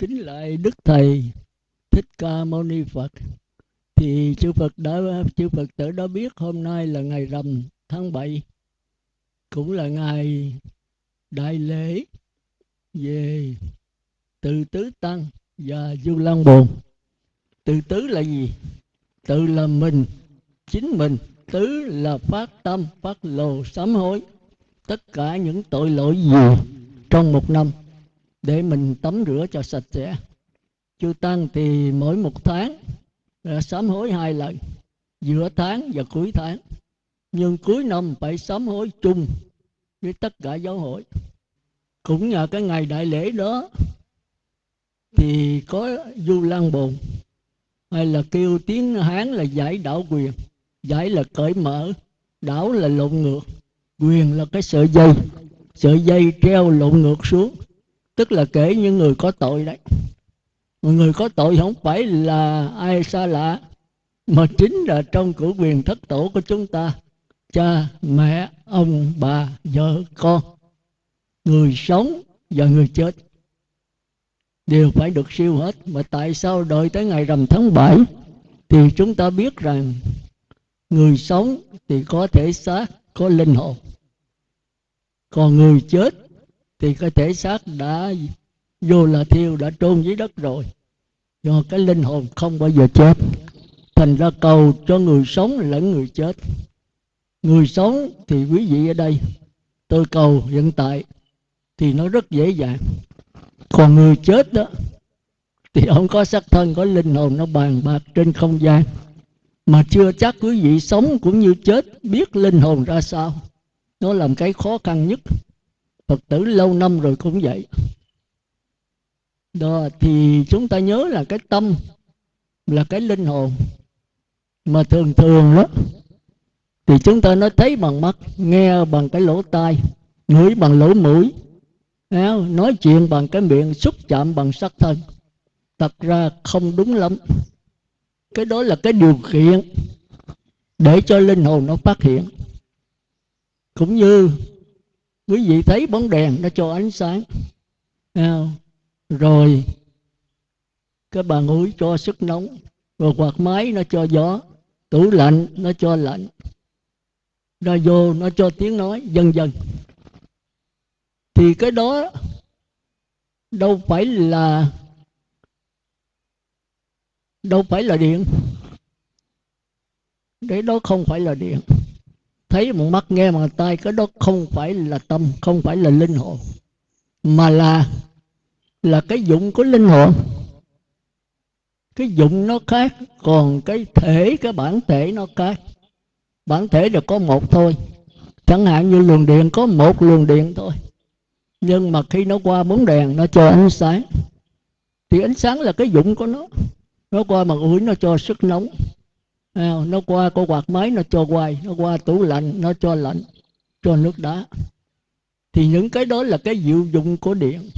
kính lại đức thầy thích ca mâu ni phật. Thì chư phật đã, chư phật tử đã biết hôm nay là ngày rằm tháng 7 cũng là ngày đại lễ về từ tứ tăng và du lan bồn. Từ tứ là gì? Tự là mình, chính mình. Tứ là phát tâm, phát lồ sám hối. Tất cả những tội lỗi gì trong một năm để mình tắm rửa cho sạch sẽ. Chư tăng thì mỗi một tháng à, sám hối hai lần, giữa tháng và cuối tháng. Nhưng cuối năm phải sám hối chung với tất cả giáo hội. Cũng nhờ cái ngày đại lễ đó thì có du lan bồn, hay là kêu tiếng hán là giải đảo quyền. Giải là cởi mở, đảo là lộn ngược. Quyền là cái sợi dây sợi dây treo lộn ngược xuống tức là kể những người có tội đấy. Người có tội không phải là ai xa lạ, mà chính là trong cửu quyền thất tổ của chúng ta. Cha, mẹ, ông, bà, vợ, con. Người sống và người chết đều phải được siêu hết. Mà tại sao đợi tới ngày rằm tháng 7 thì chúng ta biết rằng người sống thì có thể xác, có linh hồn. Còn người chết thì cái thể xác đã vô là thiêu, đã trôn dưới đất rồi. Do cái linh hồn không bao giờ chết. Thành ra cầu cho người sống lẫn người chết. Người sống thì quý vị ở đây, tôi cầu hiện tại thì nó rất dễ dàng. Còn người chết đó, thì ông có xác thân, có linh hồn, nó bàn bạc trên không gian. Mà chưa chắc quý vị sống cũng như chết, biết linh hồn ra sao. Nó làm cái khó khăn nhất phật tử lâu năm rồi cũng vậy. Đó, thì chúng ta nhớ là cái tâm là cái linh hồn mà thường thường đó, thì chúng ta nói thấy bằng mắt, nghe bằng cái lỗ tai, ngửi bằng lỗ mũi nói chuyện bằng cái miệng, xúc chạm bằng sắc thân. Thật ra không đúng lắm. Cái đó là cái điều kiện để cho linh hồn nó phát hiện. Cũng như quý vị thấy bóng đèn nó cho ánh sáng. Rồi, cái bàn ủi cho sức nóng, rồi quạt máy nó cho gió, tủ lạnh nó cho lạnh, radio nó cho tiếng nói dần dần thì cái đó đâu phải là, đâu phải là điện. Đấy đó không phải là điện thấy bằng mắt nghe bằng tai, cái đó không phải là tâm, không phải là linh hồn, mà là là cái dụng của linh hồn. Cái dụng nó khác, còn cái thể, cái bản thể nó khác. Bản thể là có một thôi. Chẳng hạn như luồng điện có một luồng điện thôi. Nhưng mà khi nó qua bóng đèn, nó cho ánh sáng. Thì ánh sáng là cái dụng của nó. Nó qua mặt ủi, nó cho sức nóng nó qua có quạt máy, nó cho quay, nó qua tủ lạnh, nó cho lạnh, cho nước đá. Thì những cái đó là cái diệu dụng của điện.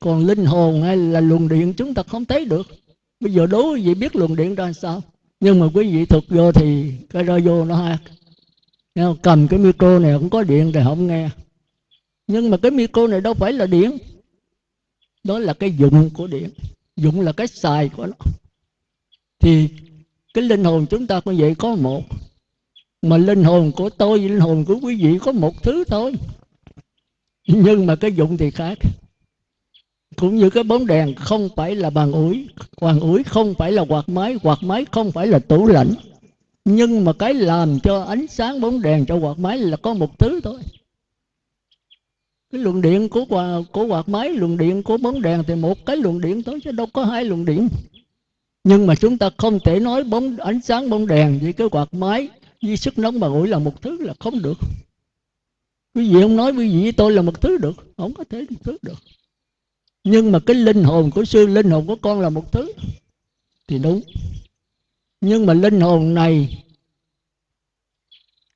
Còn linh hồn hay là luồng điện chúng ta không thấy được. Bây giờ đố quý vị biết luồng điện ra sao? Nhưng mà quý vị thực vô thì cái radio nó hát. Cầm cái micro này không có điện thì không nghe. Nhưng mà cái micro này đâu phải là điện. Đó là cái dụng của điện. Dụng là cái xài của nó. Thì cái linh hồn chúng ta cũng vậy có một. Mà linh hồn của tôi, linh hồn của quý vị có một thứ thôi. Nhưng mà cái dụng thì khác. Cũng như cái bóng đèn không phải là bàn ủi bàn ủi không phải là quạt máy quạt máy không phải là tủ lạnh. Nhưng mà cái làm cho ánh sáng bóng đèn cho quạt máy là có một thứ thôi. Cái luồng điện của của quạt máy, luồng điện của bóng đèn thì một cái luồng điện thôi, chứ đâu có hai luồng điện nhưng mà chúng ta không thể nói bóng, ánh sáng bóng đèn với cái quạt máy với sức nóng mà ủi là một thứ là không được. Quý vị không nói quý vị với tôi là một thứ được, không có thể một thứ được. Nhưng mà cái linh hồn của sư, linh hồn của con là một thứ, thì đúng. Nhưng mà linh hồn này,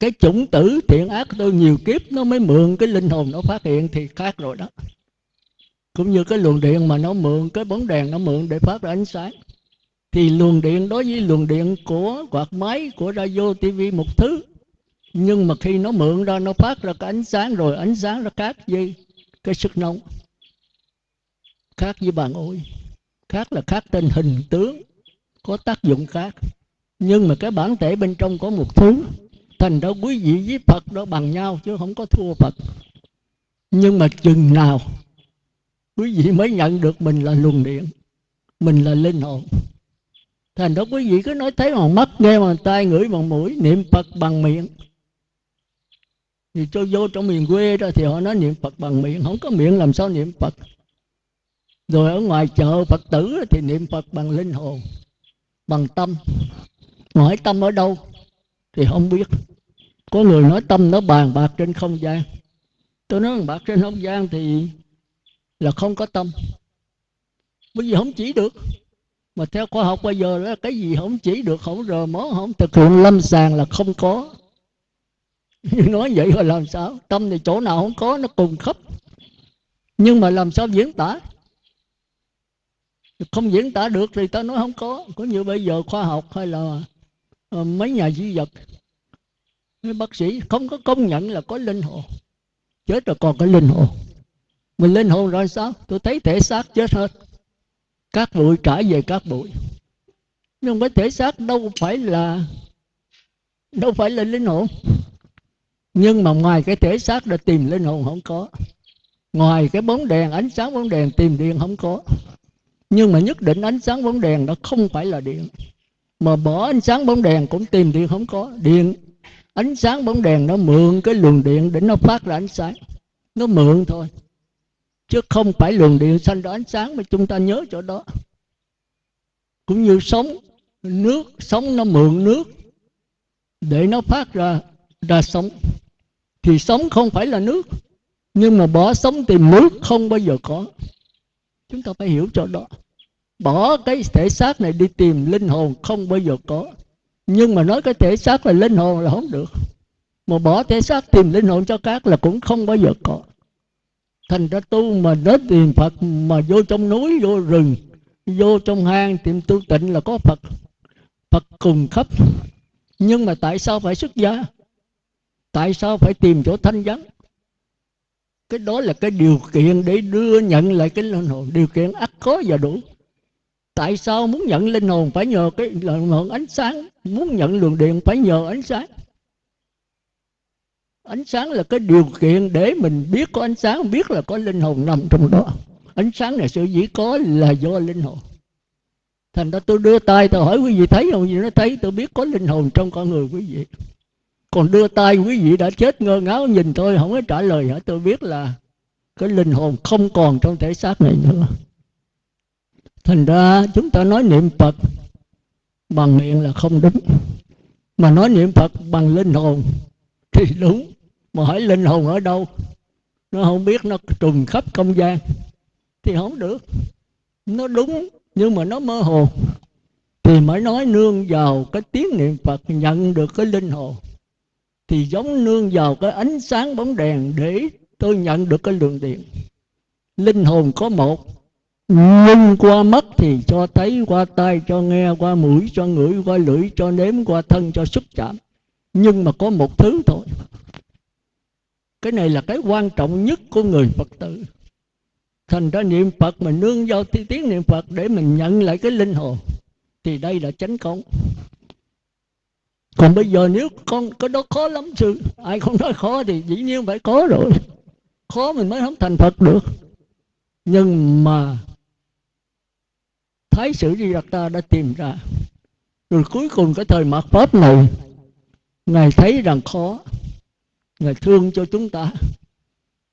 cái chủng tử thiện ác tôi nhiều kiếp nó mới mượn cái linh hồn nó phát hiện thì khác rồi đó. Cũng như cái luồng điện mà nó mượn, cái bóng đèn nó mượn để phát ra ánh sáng thì luồng điện, đối với luồng điện của quạt máy, của radio tv một thứ. Nhưng mà khi nó mượn ra, nó phát ra cái ánh sáng rồi, ánh sáng nó khác với cái sức nóng. Khác với bàn ủi khác là khác tên hình tướng, có tác dụng khác. Nhưng mà cái bản thể bên trong có một thứ, thành ra quý vị với phật đó bằng nhau chứ không có thua phật. Nhưng mà chừng nào quý vị mới nhận được mình là luồng điện, mình là linh hồn thành đó quý vị cứ nói thấy bằng mắt nghe bằng tai ngửi bằng mũi, niệm phật bằng miệng. Thì cho vô trong miền quê ra thì họ nói niệm phật bằng miệng, không có miệng làm sao niệm phật. Rồi ở ngoài chợ phật tử thì niệm phật bằng linh hồn, bằng tâm. Hỏi tâm ở đâu thì không biết. Có người nói tâm nó bàn bạc trên không gian. Tôi nói bàn bạc trên không gian thì là không có tâm. Bởi vì không chỉ được mà theo khoa học bây giờ là cái gì không chỉ được không rờ mó không thực hiện lâm sàng là không có. Nói vậy rồi làm sao? Tâm thì chỗ nào không có nó cùng khắp. Nhưng mà làm sao diễn tả? Không diễn tả được thì ta nói không có. Có như bây giờ khoa học hay là uh, mấy nhà di vật mấy bác sĩ không có công nhận là có linh hồn. Chết rồi còn có linh hồn. Mình linh hồn rồi sao? Tôi thấy thể xác chết hết các bụi trả về các bụi. Nhưng cái thể xác đâu phải là, đâu phải là linh hồn. Nhưng mà ngoài cái thể xác đã tìm linh hồn không có. Ngoài cái bóng đèn, ánh sáng bóng đèn tìm điện không có. Nhưng mà nhất định ánh sáng bóng đèn nó không phải là điện. Mà bỏ ánh sáng bóng đèn cũng tìm điện không có. Điện, ánh sáng bóng đèn nó mượn cái luồng điện để nó phát ra ánh sáng. Nó mượn thôi chứ không phải luồng điện xanh đó ánh sáng mà chúng ta nhớ chỗ đó. Cũng như sống nước sống nó mượn nước để nó phát ra ra sống thì sống không phải là nước, nhưng mà bỏ sống tìm nước không bao giờ có. Chúng ta phải hiểu chỗ đó. Bỏ cái thể xác này đi tìm linh hồn không bao giờ có. Nhưng mà nói cái thể xác là linh hồn là không được. Mà bỏ thể xác tìm linh hồn cho các là cũng không bao giờ có thành ra tu mà đến tìm phật, mà vô trong núi, vô rừng, vô trong hang, tìm tu tịnh là có phật. Phật cùng khắp. Nhưng mà tại sao phải xuất gia? Tại sao phải tìm chỗ thanh vắng? Cái đó là cái điều kiện để đưa nhận lại cái linh hồn. Điều kiện ắt có và đủ. Tại sao muốn nhận linh hồn phải nhờ cái lượng ánh sáng? Muốn nhận luồng điện phải nhờ ánh sáng ánh sáng là cái điều kiện để mình biết có ánh sáng, biết là có linh hồn nằm trong đó. Ánh sáng này sự dĩ có là do linh hồn. Thành ra tôi đưa tay, tôi hỏi quý vị thấy không? Gì nó thấy, tôi biết có linh hồn trong con người quý vị. Còn đưa tay, quý vị đã chết ngơ ngáo nhìn tôi, không có trả lời hả? Tôi biết là cái linh hồn không còn trong thể xác này nữa. Thành ra chúng ta nói niệm phật bằng miệng là không đúng. Mà nói niệm phật bằng linh hồn thì đúng mà hỏi linh hồn ở đâu? Nó không biết, nó trùng khắp không gian. Thì không được. Nó đúng, nhưng mà nó mơ hồ. Thì mới nói nương vào cái tiếng niệm phật nhận được cái linh hồn. Thì giống nương vào cái ánh sáng bóng đèn để tôi nhận được cái lượng điện. Linh hồn có một. Nhưng qua mắt thì cho thấy, qua tai cho nghe, qua mũi cho ngửi, qua lưỡi cho nếm, qua thân cho xúc chạm. Nhưng mà có một thứ thôi cái này là cái quan trọng nhất của người phật tử. Thành ra niệm phật mà nương vào tiếng niệm phật để mình nhận lại cái linh hồn, thì đây là chánh công còn bây giờ nếu con, cái đó khó lắm sư ai không nói khó thì dĩ nhiên phải có rồi. Khó mình mới không thành phật được. Nhưng mà thái sử di đặt ta đã tìm ra, rồi cuối cùng cái thời mạt pháp này, ngài thấy rằng khó ngài thương cho chúng ta.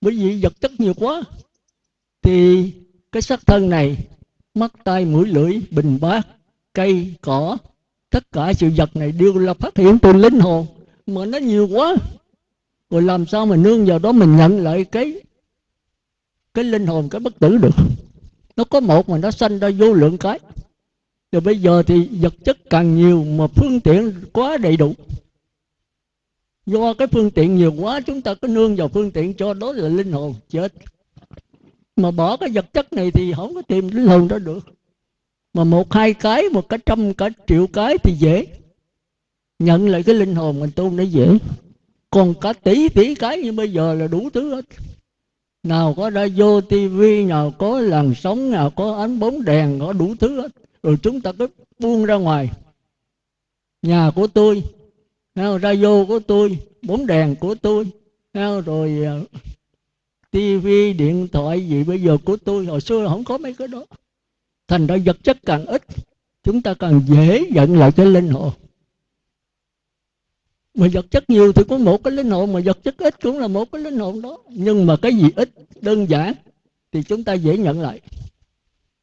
Bởi vì vật chất nhiều quá, thì cái xác thân này, mắt tay mũi lưỡi, bình bát, cây, cỏ, tất cả sự vật này đều là phát hiện từ linh hồn, mà nó nhiều quá. Rồi làm sao mà nương vào đó mình nhận lại cái cái linh hồn, cái bất tử được? Nó có một mà nó sanh ra vô lượng cái. Rồi bây giờ thì vật chất càng nhiều mà phương tiện quá đầy đủ do cái phương tiện nhiều quá, chúng ta có nương vào phương tiện cho đó là linh hồn chết. Mà bỏ cái vật chất này thì không có tìm linh hồn đó được. Mà một hai cái, một cái trăm cả triệu cái thì dễ. Nhận lại cái linh hồn mình tu nó dễ. Còn cả tỷ tỷ cái như bây giờ là đủ thứ hết. Nào có ra vô tivi nào có làn sóng, nào có ánh bóng đèn có đủ thứ hết. Rồi chúng ta cứ buông ra ngoài. Nhà của tôi radio của tôi, bóng đèn của tôi? Rồi ờ, tivi điện thoại gì bây giờ của tôi? Hồi xưa không có mấy cái đó. Thành ra vật chất càng ít, chúng ta càng dễ giận lại cái linh hồn. Mà vật chất nhiều thì có một cái linh hồn, mà vật chất ít cũng là một cái linh hồn đó. Nhưng mà cái gì ít, đơn giản, thì chúng ta dễ nhận lại.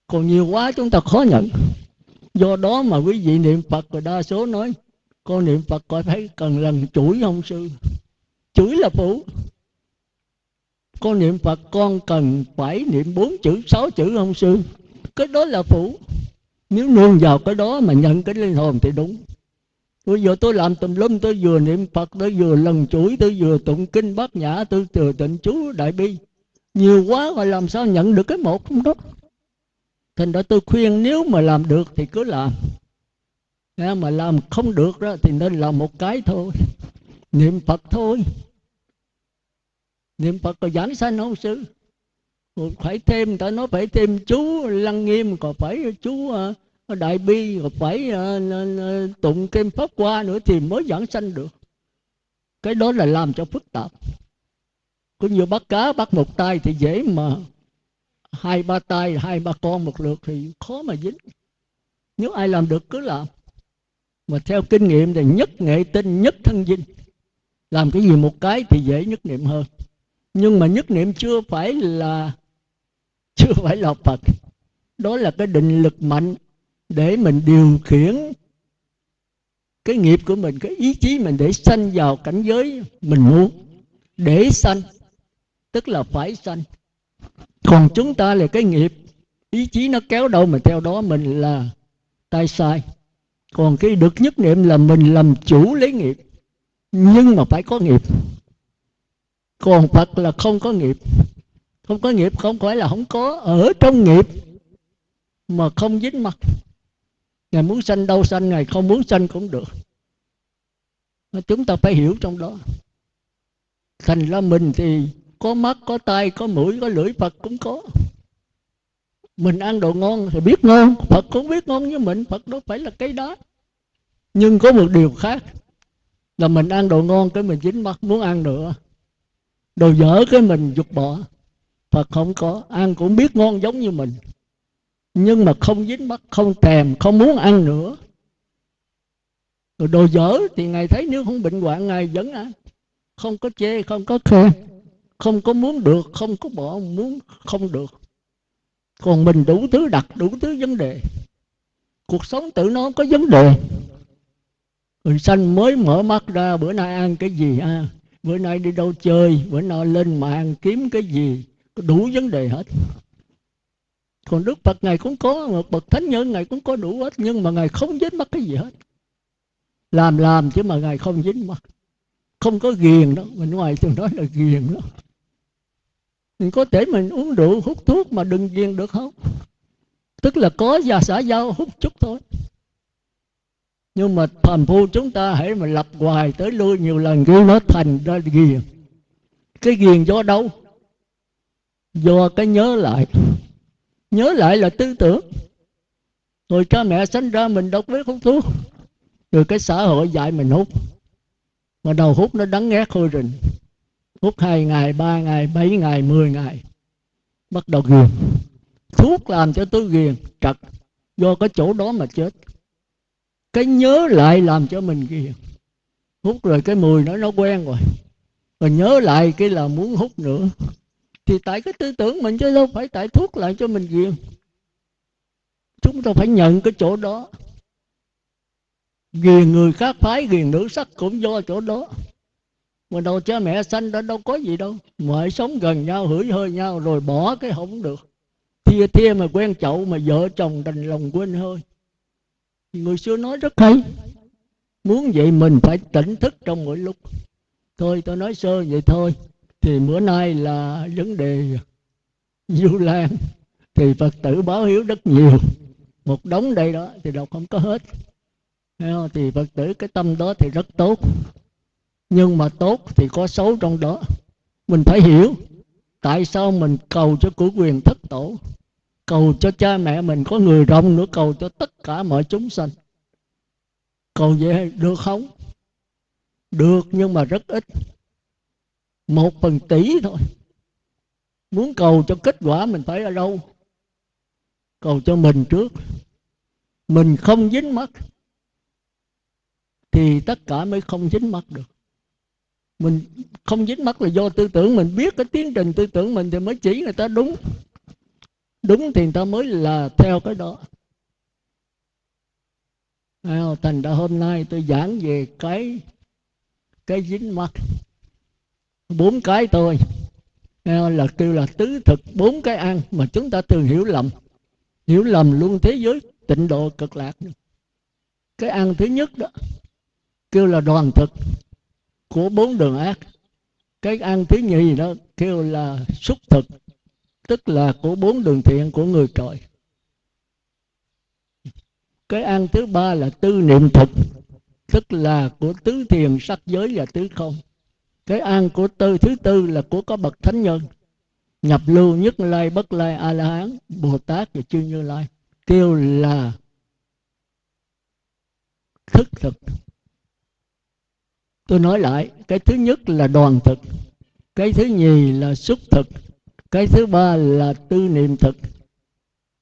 Còn nhiều quá chúng ta khó nhận. Do đó mà quý vị niệm phật và đa số nói con niệm phật coi thấy cần lần chuỗi không sư. Chuỗi là phụ. Con niệm phật, con cần phải niệm bốn chữ, sáu chữ không sư. Cái đó là phụ. Nếu nương vào cái đó mà nhận cái linh hồn thì đúng. Bây giờ tôi làm tùm lum, tôi vừa niệm phật, tôi vừa lần chuỗi, tôi vừa tụng kinh bát nhã, tôi từ tịnh chú đại bi. Nhiều quá mà làm sao nhận được cái một không đó? Thành ra tôi khuyên nếu mà làm được thì cứ làm mà làm không được đó, thì nên làm một cái thôi. Niệm phật thôi. Niệm phật có giảng sanh không, sư? Phải thêm ta nói phải thêm chú lăng nghiêm, còn phải chú à, đại bi rồi phải à, tụng kinh pháp qua nữa thì mới giảng sanh được. Cái đó là làm cho phức tạp. Có nhiều bắt cá bắt một tay thì dễ mà. Hai ba tay, hai ba con một lượt thì khó mà dính. Nếu ai làm được cứ làm mà theo kinh nghiệm thì nhất nghệ tinh, nhất thân dinh làm cái gì một cái thì dễ nhất niệm hơn. Nhưng mà nhất niệm chưa phải là, chưa phải là phật. Đó là cái định lực mạnh để mình điều khiển cái nghiệp của mình, cái ý chí mình để sanh vào cảnh giới mình muốn. Để sanh, tức là phải sanh. Còn chúng ta là cái nghiệp, ý chí nó kéo đâu mà theo đó mình là tay sai còn cái được nhất niệm là mình làm chủ lấy nghiệp. Nhưng mà phải có nghiệp. Còn phật là không có nghiệp. Không có nghiệp không phải là không có. Ở trong nghiệp mà không dính mặt. Ngài muốn sanh đâu sanh, ngài không muốn sanh cũng được. Chúng ta phải hiểu trong đó. Thành ra mình thì có mắt, có tay có mũi, có lưỡi phật cũng có mình ăn đồ ngon thì biết ngon, phật cũng biết ngon như mình, phật đâu phải là cái đó. Nhưng có một điều khác, là mình ăn đồ ngon cái mình dính mắt muốn ăn nữa. Đồ dở cái mình dục bỏ. Phật không có, ăn cũng biết ngon giống như mình. Nhưng mà không dính mắt, không thèm, không muốn ăn nữa. Rồi đồ dở thì ngài thấy nếu không bệnh hoạn, ngài vẫn ăn. Không có chê, không có khen, không có muốn được, không có bỏ, muốn không được còn mình đủ thứ đặt đủ thứ vấn đề. Cuộc sống tự nó có vấn đề. Người sanh mới mở mắt ra, bữa nay ăn cái gì à? Bữa nay đi đâu chơi, bữa nay lên mạng kiếm cái gì đủ vấn đề hết. Còn đức phật ngài cũng có một bậc thánh nhân ngài cũng có đủ hết, nhưng mà ngài không dính mắc cái gì hết. Làm làm chứ mà ngài không dính mắc không có ghiền đó mình ngoài thường nói là ghiền đó mình có thể mình uống rượu, hút thuốc mà đừng ghiền được không? Tức là có và xã giao hút chút thôi. Nhưng mà phàm phu chúng ta hãy mà lập hoài tới lui nhiều lần cứ nó thành ra ghiền. Cái ghiền do đâu? Do cái nhớ lại. Nhớ lại là tư tưởng. Rồi cha mẹ sinh ra mình đọc biết hút thuốc. Rồi cái xã hội dạy mình hút. Mà đầu hút nó đắng ngát hôi rình hút hai ngày, ba ngày, bảy ngày, mười ngày. Bắt đầu ghiền. Thuốc làm cho tôi ghiền trật, do cái chỗ đó mà chết. Cái nhớ lại làm cho mình ghiền. Hút rồi cái mùi nó nó quen rồi. Rồi nhớ lại cái là muốn hút nữa. Thì tại cái tư tưởng mình chứ đâu phải tại thuốc lại cho mình ghiền. Chúng ta phải nhận cái chỗ đó. Ghiền người khác phái, ghiền nữ sắc cũng do chỗ đó mà đầu cha mẹ sanh đó đâu có gì đâu. Mọi sống gần nhau, hửi hơi nhau, rồi bỏ cái không được. Thia thia mà quen chậu mà vợ chồng đành lòng quên hơi. Người xưa nói rất hay. Muốn vậy mình phải tỉnh thức trong mỗi lúc. Thôi, tôi nói sơ vậy thôi. Thì bữa nay là vấn đề du lan. Thì phật tử báo hiếu rất nhiều. Một đống đây đó thì đọc không có hết. Thì phật tử cái tâm đó thì rất tốt nhưng mà tốt thì có xấu trong đó. Mình phải hiểu tại sao mình cầu cho của quyền thất tổ. Cầu cho cha mẹ mình có người rộng nữa, cầu cho tất cả mọi chúng sanh. Cầu vậy được không? Được nhưng mà rất ít. Một phần tỷ thôi. Muốn cầu cho kết quả mình phải ở đâu? Cầu cho mình trước. Mình không dính mắt thì tất cả mới không dính mắt được mình không dính mắt là do tư tưởng mình. Biết cái tiến trình tư tưởng mình thì mới chỉ người ta đúng. Đúng thì người ta mới là theo cái đó. Thành ra hôm nay tôi giảng về cái cái dính mắt. Bốn cái thôi. Là kêu là tứ thực, bốn cái ăn mà chúng ta thường hiểu lầm. Hiểu lầm luôn thế giới tịnh độ cực lạc. Cái ăn thứ nhất đó, kêu là đoàn thực của bốn đường ác. Cái ăn thứ nhì đó kêu là xúc thực, tức là của bốn đường thiện của người trời cái ăn thứ ba là tư niệm thực, tức là của tứ thiền sắc giới và tứ không. Cái ăn của tư, thứ tư là của có bậc thánh nhân, nhập lưu nhất lai, bất lai, a la hán, bồ tát và chư như lai, kêu là thức thực tôi nói lại, cái thứ nhất là đoàn thực, cái thứ nhì là xúc thực, cái thứ ba là tư niệm thực,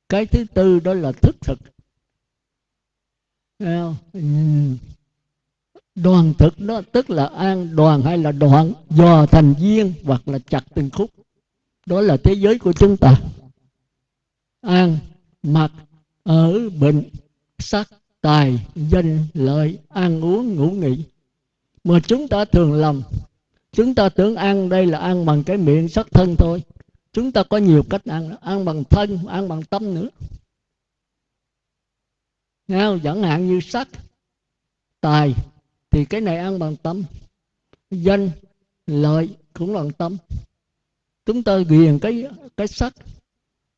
cái thứ tư đó là thức thực. Đoàn thực đó tức là an đoàn hay là đoạn dò thành viên hoặc là chặt từng khúc. Đó là thế giới của chúng ta. An, mặc, ở, bệnh, sắc, tài, danh, lợi, ăn uống, ngủ nghỉ mà chúng ta thường lầm chúng ta tưởng ăn đây là ăn bằng cái miệng sắc thân thôi. Chúng ta có nhiều cách ăn ăn bằng thân, ăn bằng tâm nữa. Nghe không? chẳng hạn như sắc tài, thì cái này ăn bằng tâm. Danh, lợi cũng bằng tâm. Chúng ta ghiền cái cái sắc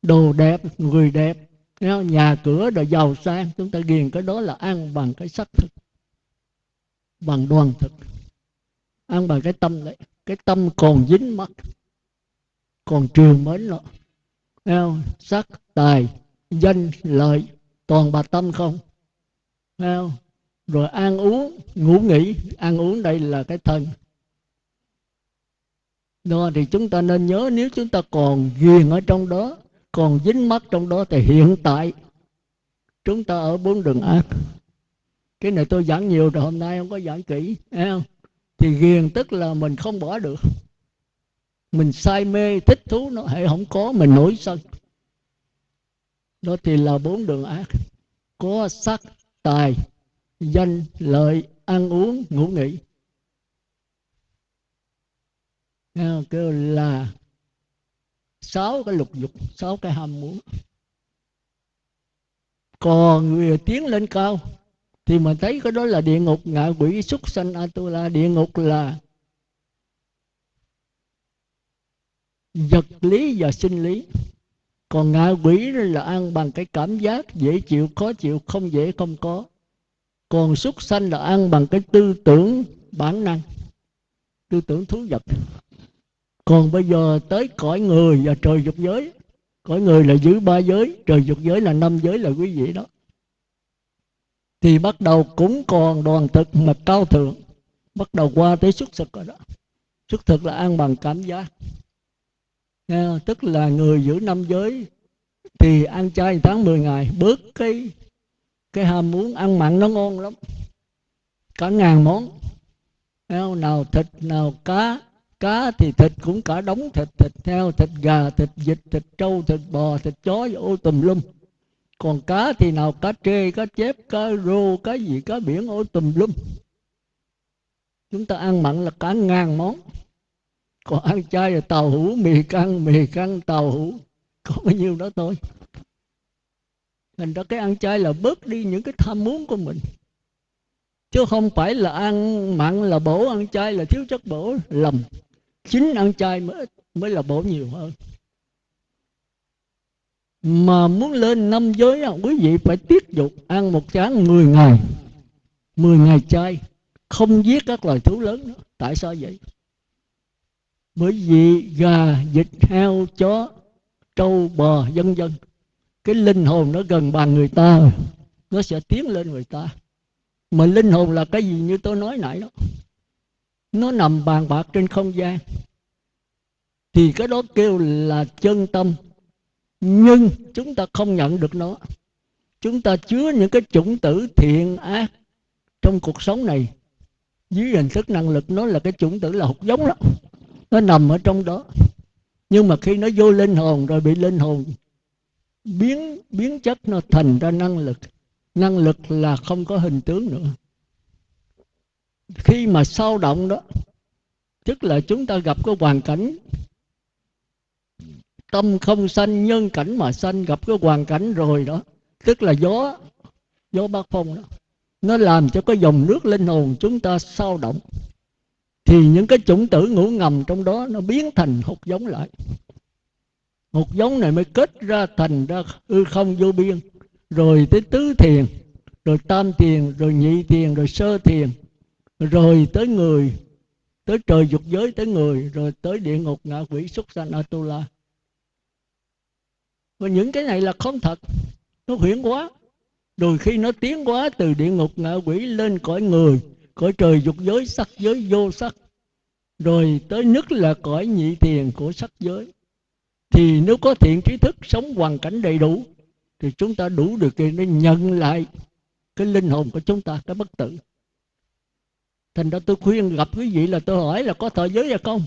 đồ đẹp, người đẹp. Nhà cửa đồ giàu sang, chúng ta ghiền cái đó là ăn bằng cái sắc thực bằng đoàn thực. Ăn bằng cái tâm đấy cái tâm còn dính mắt còn triều mến nó Theo, sắc tài danh lợi toàn bà tâm không? Theo, rồi ăn uống ngủ nghỉ ăn uống đây là cái thân. Đó thì chúng ta nên nhớ nếu chúng ta còn ghiền ở trong đó còn dính mắt trong đó thì hiện tại chúng ta ở bốn đường ác cái này tôi giảng nhiều rồi, hôm nay không có giảng kỹ không? thì ghiền tức là mình không bỏ được. Mình say mê, thích thú nó hệ không có, mình nổi sân. Đó thì là bốn đường ác. Có sắc, tài, danh, lợi, ăn uống, ngủ nghỉ. Kêu là sáu cái lục dục, sáu cái ham muốn. Còn người tiến lên cao thì mình thấy cái đó là địa ngục, ngạ quỷ súc sanh atula, địa ngục là vật lý và sinh lý. Còn ngạ quỷ là ăn bằng cái cảm giác, dễ chịu, khó chịu, không dễ, không có. Còn súc sanh là ăn bằng cái tư tưởng bản năng, tư tưởng thú vật. Còn bây giờ tới cõi người và trời dục giới. Cõi người là giữ ba giới, trời dục giới là năm giới là quý vị đó thì bắt đầu cũng còn đoàn thực mà cao thượng bắt đầu qua tới xuất thực rồi đó. Xuất thực là ăn bằng cảm giác. Nghe, tức là người giữ năm giới thì ăn chay tháng 10 ngày bớt cái cái ham muốn ăn mặn nó ngon lắm. Cả ngàn món. Nào thịt nào cá. Cá thì thịt cũng cả đống thịt thịt heo thịt gà thịt vịt thịt trâu thịt bò thịt chó ô tùm lum còn cá thì nào cá trê, cá chép, cá rô, cá gì, cá biển, ô tùm lum. Chúng ta ăn mặn là cả ngàn món. Còn ăn chay là tàu hũ, mì căng mì căng, tàu hũ. Có bao nhiêu đó thôi. Thành ra cái ăn chay là bớt đi những cái tham muốn của mình. Chứ không phải là ăn mặn là bổ ăn chay là thiếu chất bổ, lầm. Chính ăn chay mới mới là bổ nhiều hơn mà muốn lên năm giới quý vị phải tiết dục ăn một chén 10 ngày. 10 ngày chay, không giết các loài thú lớn nữa. Tại sao vậy? Bởi vì gà, vịt, heo, chó, trâu, bò, vân vân, cái linh hồn nó gần bằng người ta nó sẽ tiến lên người ta. Mà linh hồn là cái gì như tôi nói nãy đó? Nó nằm bàn bạc trên không gian. Thì cái đó kêu là chân tâm nhưng chúng ta không nhận được nó. Chúng ta chứa những cái chủng tử thiện ác trong cuộc sống này. Dưới hình thức năng lực, nó là cái chủng tử là hột giống đó. Nó nằm ở trong đó. Nhưng mà khi nó vô linh hồn rồi bị linh hồn biến biến chất, nó thành ra năng lực. Năng lực là không có hình tướng nữa. Khi mà sao động đó, tức là chúng ta gặp cái hoàn cảnh tâm không sanh, nhân cảnh mà sanh, gặp cái hoàn cảnh rồi đó. Tức là gió gió bát phong đó. Nó làm cho cái dòng nước linh hồn chúng ta sao động. Thì những cái chủng tử ngủ ngầm trong đó nó biến thành hột giống lại. Hột giống này mới kết ra thành ra hư không vô biên. Rồi tới tứ thiền, rồi tam thiền, rồi nhị thiền, rồi sơ thiền. Rồi tới người, tới trời dục giới, tới người. Rồi tới địa ngục ngạ quỷ xuất sanh atula và những cái này là không thật. Nó huyễn quá. Rồi khi nó tiến quá từ địa ngục ngạ quỷ lên cõi người, cõi trời dục giới, sắc giới, vô sắc. Rồi tới nhất là cõi nhị thiền của sắc giới. Thì nếu có thiện trí thức, sống hoàn cảnh đầy đủ, thì chúng ta đủ được kiện để nhận lại cái linh hồn của chúng ta, cái bất tử. Thành ra tôi khuyên gặp quý vị là tôi hỏi là có thọ giới hay không?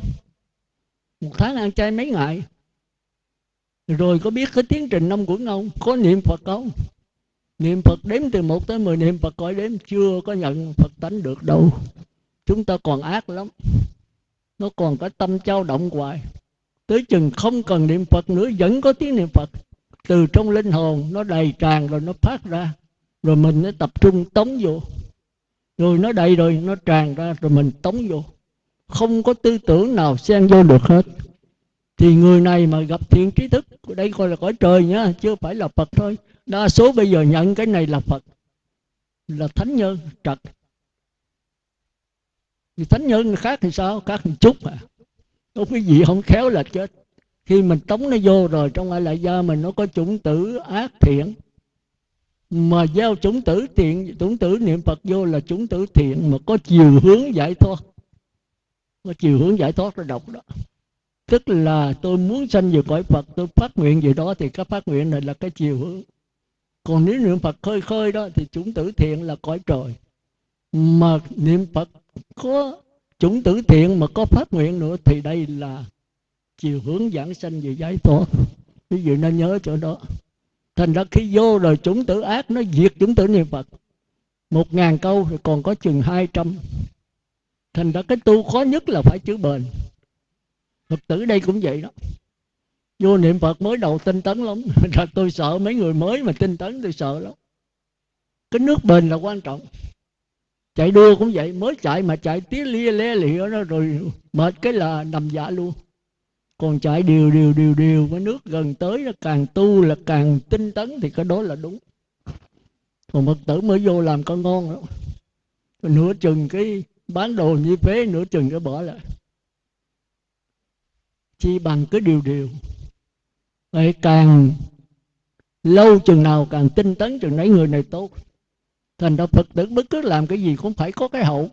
Một tháng ăn chay mấy ngày? Rồi có biết cái tiến trình năm của không? Có niệm phật không? Niệm phật đếm từ một tới mười, niệm phật coi đếm chưa có nhận phật tánh được đâu. Chúng ta còn ác lắm. Nó còn có tâm trao động hoài. Tới chừng không cần niệm phật nữa, vẫn có tiếng niệm phật. Từ trong linh hồn nó đầy tràn rồi nó phát ra. Rồi mình nó tập trung tống vô. Rồi nó đầy rồi, nó tràn ra rồi mình tống vô. Không có tư tưởng nào xen vô được hết thì người này mà gặp thiện trí thức, đây coi là cõi trời nhá chưa phải là phật thôi. Đa số bây giờ nhận cái này là phật, là thánh nhân trật. Thì thánh nhân khác thì sao? Khác một chút à có cái gì không khéo là chết. Khi mình tống nó vô rồi, trong ai lại gia mình nó có chủng tử ác thiện. Mà gieo chủng tử thiện, chủng tử niệm phật vô là chủng tử thiện, mà có chiều hướng giải thoát. Có chiều hướng giải thoát nó độc đó tức là tôi muốn sanh về cõi phật, tôi phát nguyện gì đó thì cái phát nguyện này là cái chiều hướng. Còn nếu niệm phật khơi khơi đó thì chúng tử thiện là cõi trời. Mà niệm phật có chúng tử thiện mà có phát nguyện nữa thì đây là chiều hướng giảng sanh về giải thoát. Ví dụ nên nhớ chỗ đó. Thành ra khi vô rồi chúng tử ác nó diệt chúng tử niệm phật. Một ngàn câu thì còn có chừng hai trăm. Thành ra cái tu khó nhất là phải chữ bền phật tử đây cũng vậy đó. Vô niệm phật mới đầu tinh tấn lắm. Ra tôi sợ mấy người mới mà tinh tấn tôi sợ lắm. Cái nước bền là quan trọng. Chạy đua cũng vậy, mới chạy mà chạy tía lia le lịa nó rồi mệt cái là nằm dạ luôn. Còn chạy đều đều đều đều với nước gần tới nó càng tu là càng tinh tấn thì cái đó là đúng. Còn phật tử mới vô làm con ngon đó. Nửa chừng cái bán đồ như phế nửa chừng cái bỏ lại chi bằng cái điều điều. Vậy càng lâu chừng nào càng tinh tấn chừng nấy người này tốt. Thành ra phật tử bất cứ làm cái gì cũng phải có cái hậu.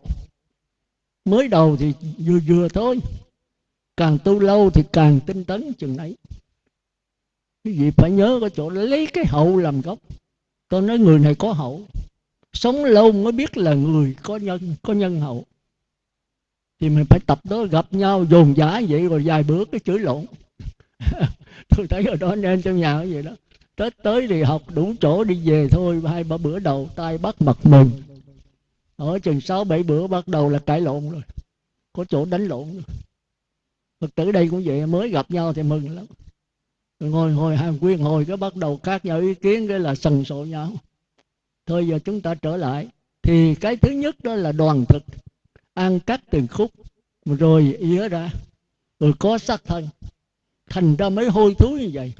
Mới đầu thì vừa vừa thôi, càng tu lâu thì càng tinh tấn chừng nấy. Cái gì phải nhớ cái chỗ lấy cái hậu làm gốc. Tôi nói người này có hậu, sống lâu mới biết là người có nhân có nhân hậu thì mình phải tập đó, gặp nhau, dồn dã vậy rồi vài bữa cái chửi lộn. Tôi thấy ở đó nên trong nhà vậy đó. Tết tới thì học đủ chỗ đi về thôi, hai ba bữa đầu tay bắt mặt mừng ở chừng sáu bảy bữa bắt đầu là cãi lộn rồi. Có chỗ đánh lộn rồi. Phật tử đây cũng vậy, mới gặp nhau thì mừng lắm. Ngồi ngồi, hàng quyên hồi cái bắt đầu khác nhau ý kiến cái là sần sộ nhau. Thôi giờ chúng ta trở lại. Thì cái thứ nhất đó là đoàn thực ăn cắt từng khúc. Rồi ỉa ra rồi có sắc thân, thành ra mới hôi thối như vậy.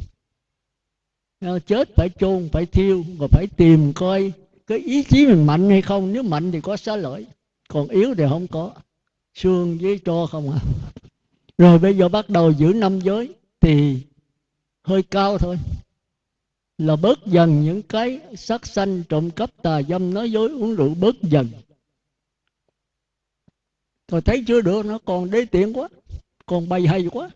À, chết phải chôn, phải thiêu và phải tìm coi cái ý chí mình mạnh hay không. Nếu mạnh thì có xá lợi, còn yếu thì không có. Xương với tro không à. Rồi bây giờ bắt đầu giữ năm giới thì hơi cao thôi. Là bớt dần những cái sắc sanh trộm cắp tà dâm, nói dối uống rượu bớt dần rồi thấy chưa được, nó còn đế tiện quá, còn bày hay quá.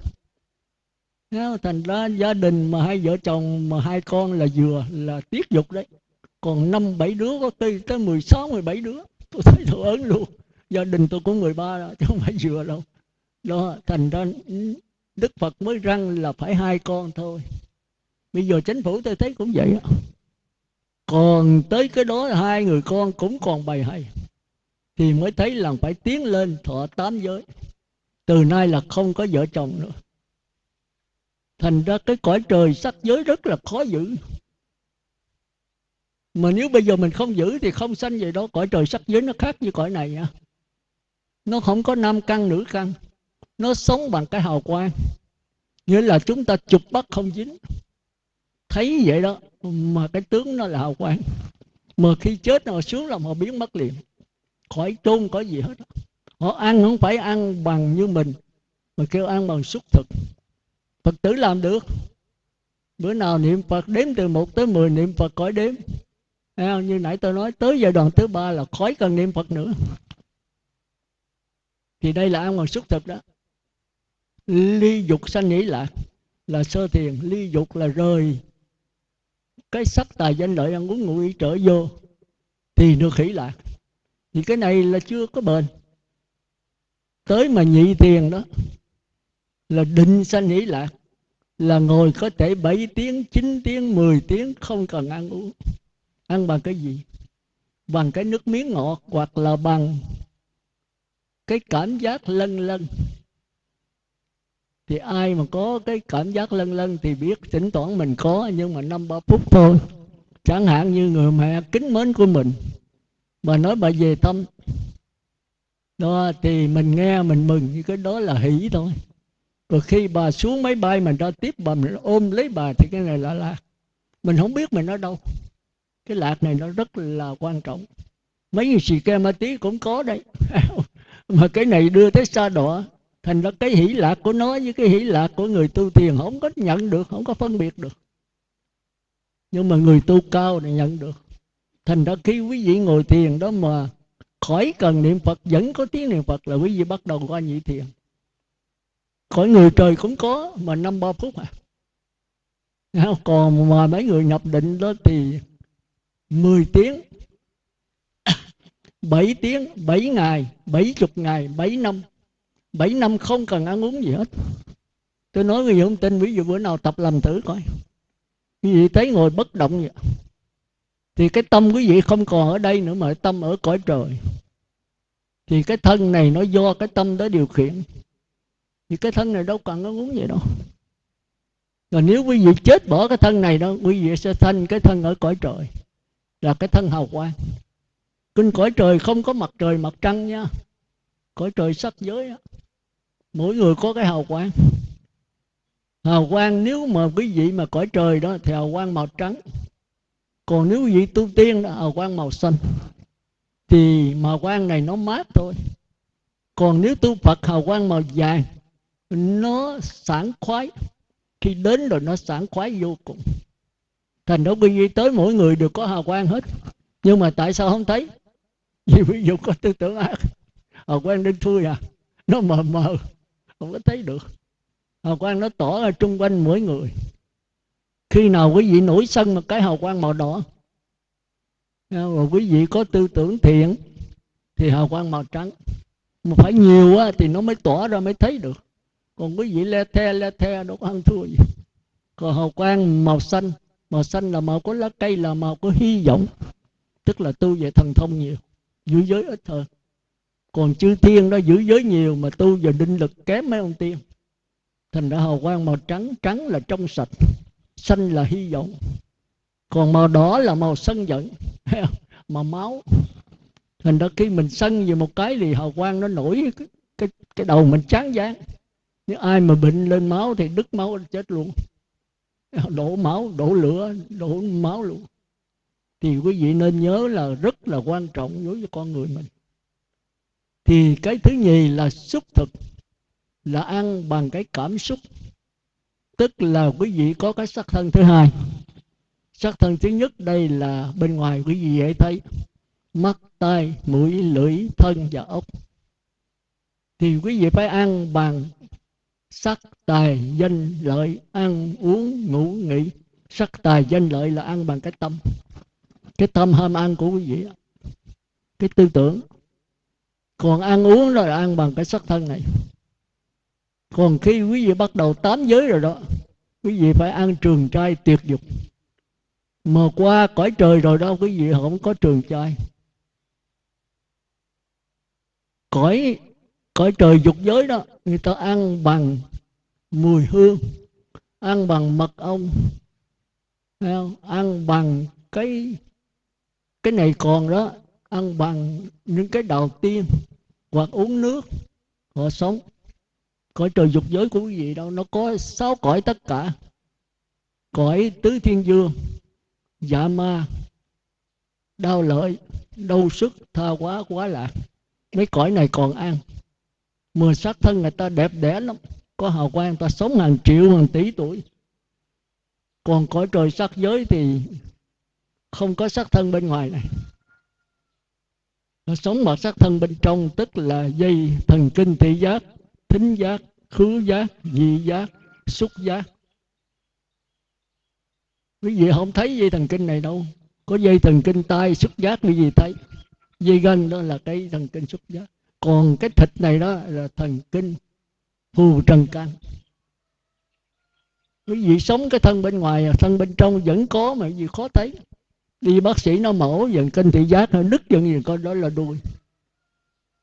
Thành ra gia đình mà hai vợ chồng mà hai con là vừa, là tiết dục đấy. Còn năm bảy đứa, có tới tới mười sáu, mười bảy đứa, tôi thấy tôi ớn luôn. Gia đình tôi có 13 đó, chứ không phải vừa đâu. Đó, thành ra đức phật mới răng là phải hai con thôi. Bây giờ chính phủ tôi thấy cũng vậy đó. còn tới cái đó hai người con cũng còn bày hay thì mới thấy là phải tiến lên thọ tám giới. Từ nay là không có vợ chồng nữa. Thành ra cái cõi trời sắc giới rất là khó giữ. Mà nếu bây giờ mình không giữ thì không sanh vậy đó cõi trời sắc giới nó khác như cõi này nha. Nó không có nam căn, nữ căn. Nó sống bằng cái hào quang. Nghĩa là chúng ta chụp bắt không dính. Thấy vậy đó, mà cái tướng nó là hào quang. Mà khi chết nó xuống là họ biến mất liền khỏi chôn, có gì hết. Họ ăn không phải ăn bằng như mình, mà kêu ăn bằng xúc thực. Phật tử làm được. Bữa nào niệm phật đếm từ một tới mười, niệm phật khỏi đếm. Như nãy tôi nói, tới giai đoạn thứ ba là khỏi cần niệm phật nữa. Thì đây là ăn bằng xúc thực đó. Ly dục sanh nghĩ lạc là sơ thiền, ly dục là rời cái sắc tài danh lợi ăn uống ngủ ý trở vô. Thì được hỷ lạc thì cái này là chưa có bền tới mà nhị tiền đó là định sanh hỷ lạc là ngồi có thể 7 tiếng, 9 tiếng, 10 tiếng không cần ăn uống. Ăn bằng cái gì? Bằng cái nước miếng ngọt hoặc là bằng cái cảm giác lân lân. Thì ai mà có cái cảm giác lân lân thì biết tỉnh toán mình có nhưng mà năm ba phút thôi. Chẳng hạn như người mẹ kính mến của mình mà nói bà về tâm đó thì mình nghe mình mừng như cái đó là hỷ thôi. Rồi khi bà xuống máy bay mình ra tiếp bà mình ôm lấy bà thì cái này là lạc mình không biết mình ở đâu. Cái lạc này nó rất là quan trọng. Mấy người xì ke ma tí cũng có đấy, mà cái này đưa tới xa đọa thành ra cái hỷ lạc của nó với cái hỷ lạc của người tu thiền không có nhận được không có phân biệt được. Nhưng mà người tu cao thì nhận được thành ra khi quý vị ngồi thiền đó mà khỏi cần niệm phật, vẫn có tiếng niệm phật là quý vị bắt đầu qua nhị thiền. Khỏi người trời cũng có mà năm ba phút à. Còn mà mấy người nhập định đó thì 10 tiếng 7 tiếng 7 ngày 70 ngày 7 năm. 7 năm không cần ăn uống gì hết. Tôi nói quý vị không tin, ví dụ bữa nào tập làm thử coi. Quý vị thấy ngồi bất động vậy thì cái tâm quý vị không còn ở đây nữa mà tâm ở cõi trời. Thì cái thân này nó do cái tâm đó điều khiển. Thì cái thân này đâu cần nó muốn vậy đâu. Rồi nếu quý vị chết bỏ cái thân này đó, quý vị sẽ thành cái thân ở cõi trời, là cái thân hào quang. Kinh cõi trời không có mặt trời mặt trăng nha. Cõi trời sắc giới đó. mỗi người có cái hào quang. Hào quang nếu mà quý vị mà cõi trời đó thì hào quang màu trắng còn nếu vị tu tiên là hào quang màu xanh, thì màu quang này nó mát thôi. Còn nếu tu phật, hào quang màu vàng, nó sảng khoái. Khi đến rồi nó sảng khoái vô cùng. Thành đó quý vị tới mỗi người đều có hào quang hết. Nhưng mà tại sao không thấy? Vì ví dụ có tư tưởng ác. Hào quang đen thui à. Nó mờ mờ, không có thấy được. Hào quang nó tỏ ra trung quanh mỗi người khi nào quý vị nổi sân một cái hào quang màu đỏ? Rồi quý vị có tư tưởng thiện thì hào quang màu trắng. Mà phải nhiều á, thì nó mới tỏa ra mới thấy được. Còn quý vị le the le the đâu có ăn thua gì. Còn hào quang màu xanh màu xanh là màu của lá cây là màu của hy vọng. Tức là tu về thần thông nhiều giữ giới ít hơn còn chư thiên đó giữ giới nhiều mà tu về định lực kém mấy ông tiên. Thành ra hào quang màu trắng trắng là trong sạch xanh là hy vọng. Còn màu đỏ là màu sân giận. Màu máu. Thành ra khi mình sân về một cái thì hào quang nó nổi. Cái, cái, cái đầu mình chán dáng nếu ai mà bệnh lên máu thì đứt máu chết luôn. Đổ máu đổ lửa đổ máu luôn. Thì quý vị nên nhớ là rất là quan trọng đối với con người mình. Thì cái thứ nhì là xúc thực. Là ăn bằng cái cảm xúc tức là quý vị có cái sắc thân thứ hai. Sắc thân thứ nhất đây là bên ngoài quý vị dễ thấy. Mắt, tai, mũi, lưỡi, thân và ốc thì quý vị phải ăn bằng sắc, tài, danh, lợi, ăn uống, ngủ, nghỉ. Sắc, tài, danh, lợi là ăn bằng cái tâm. Cái tâm ham ăn của quý vị. Cái tư tưởng. Còn ăn uống rồi là ăn bằng cái sắc thân này còn khi quý vị bắt đầu tám giới rồi đó, quý vị phải ăn trường trai tuyệt dục. Mà qua cõi trời rồi đó, quý vị không có trường trai. Cõi cõi trời dục giới đó, người ta ăn bằng mùi hương, ăn bằng mật ong ăn bằng cái cái này còn đó, ăn bằng những cái đầu tiên hoặc uống nước, họ sống cõi trời dục giới của quý vị đâu, nó có sáu cõi tất cả. Cõi tứ thiên dương dạ ma, đau lợi, đau sức, tha quá quá lạc. Mấy cõi này còn ăn mười sắc thân người ta đẹp đẽ lắm. Có hào quang ta sống hàng triệu, hàng tỷ tuổi. Còn cõi trời sắc giới thì không có sắc thân bên ngoài này. Nó sống bằng sắc thân bên trong, tức là dây thần kinh thị giác thính giác, khứ giác vị giác, xúc giác. Quý vị không thấy dây thần kinh này đâu. Có dây thần kinh tai, xúc giác quý vị thấy. Dây gân đó là cái thần kinh xúc giác. Còn cái thịt này đó là thần kinh phù trần can quý vị sống cái thân bên ngoài, thân bên trong vẫn có mà gì khó thấy. Đi bác sĩ nó mổ, dần kinh thị giác, nó đứt dần gì con đó là đuôi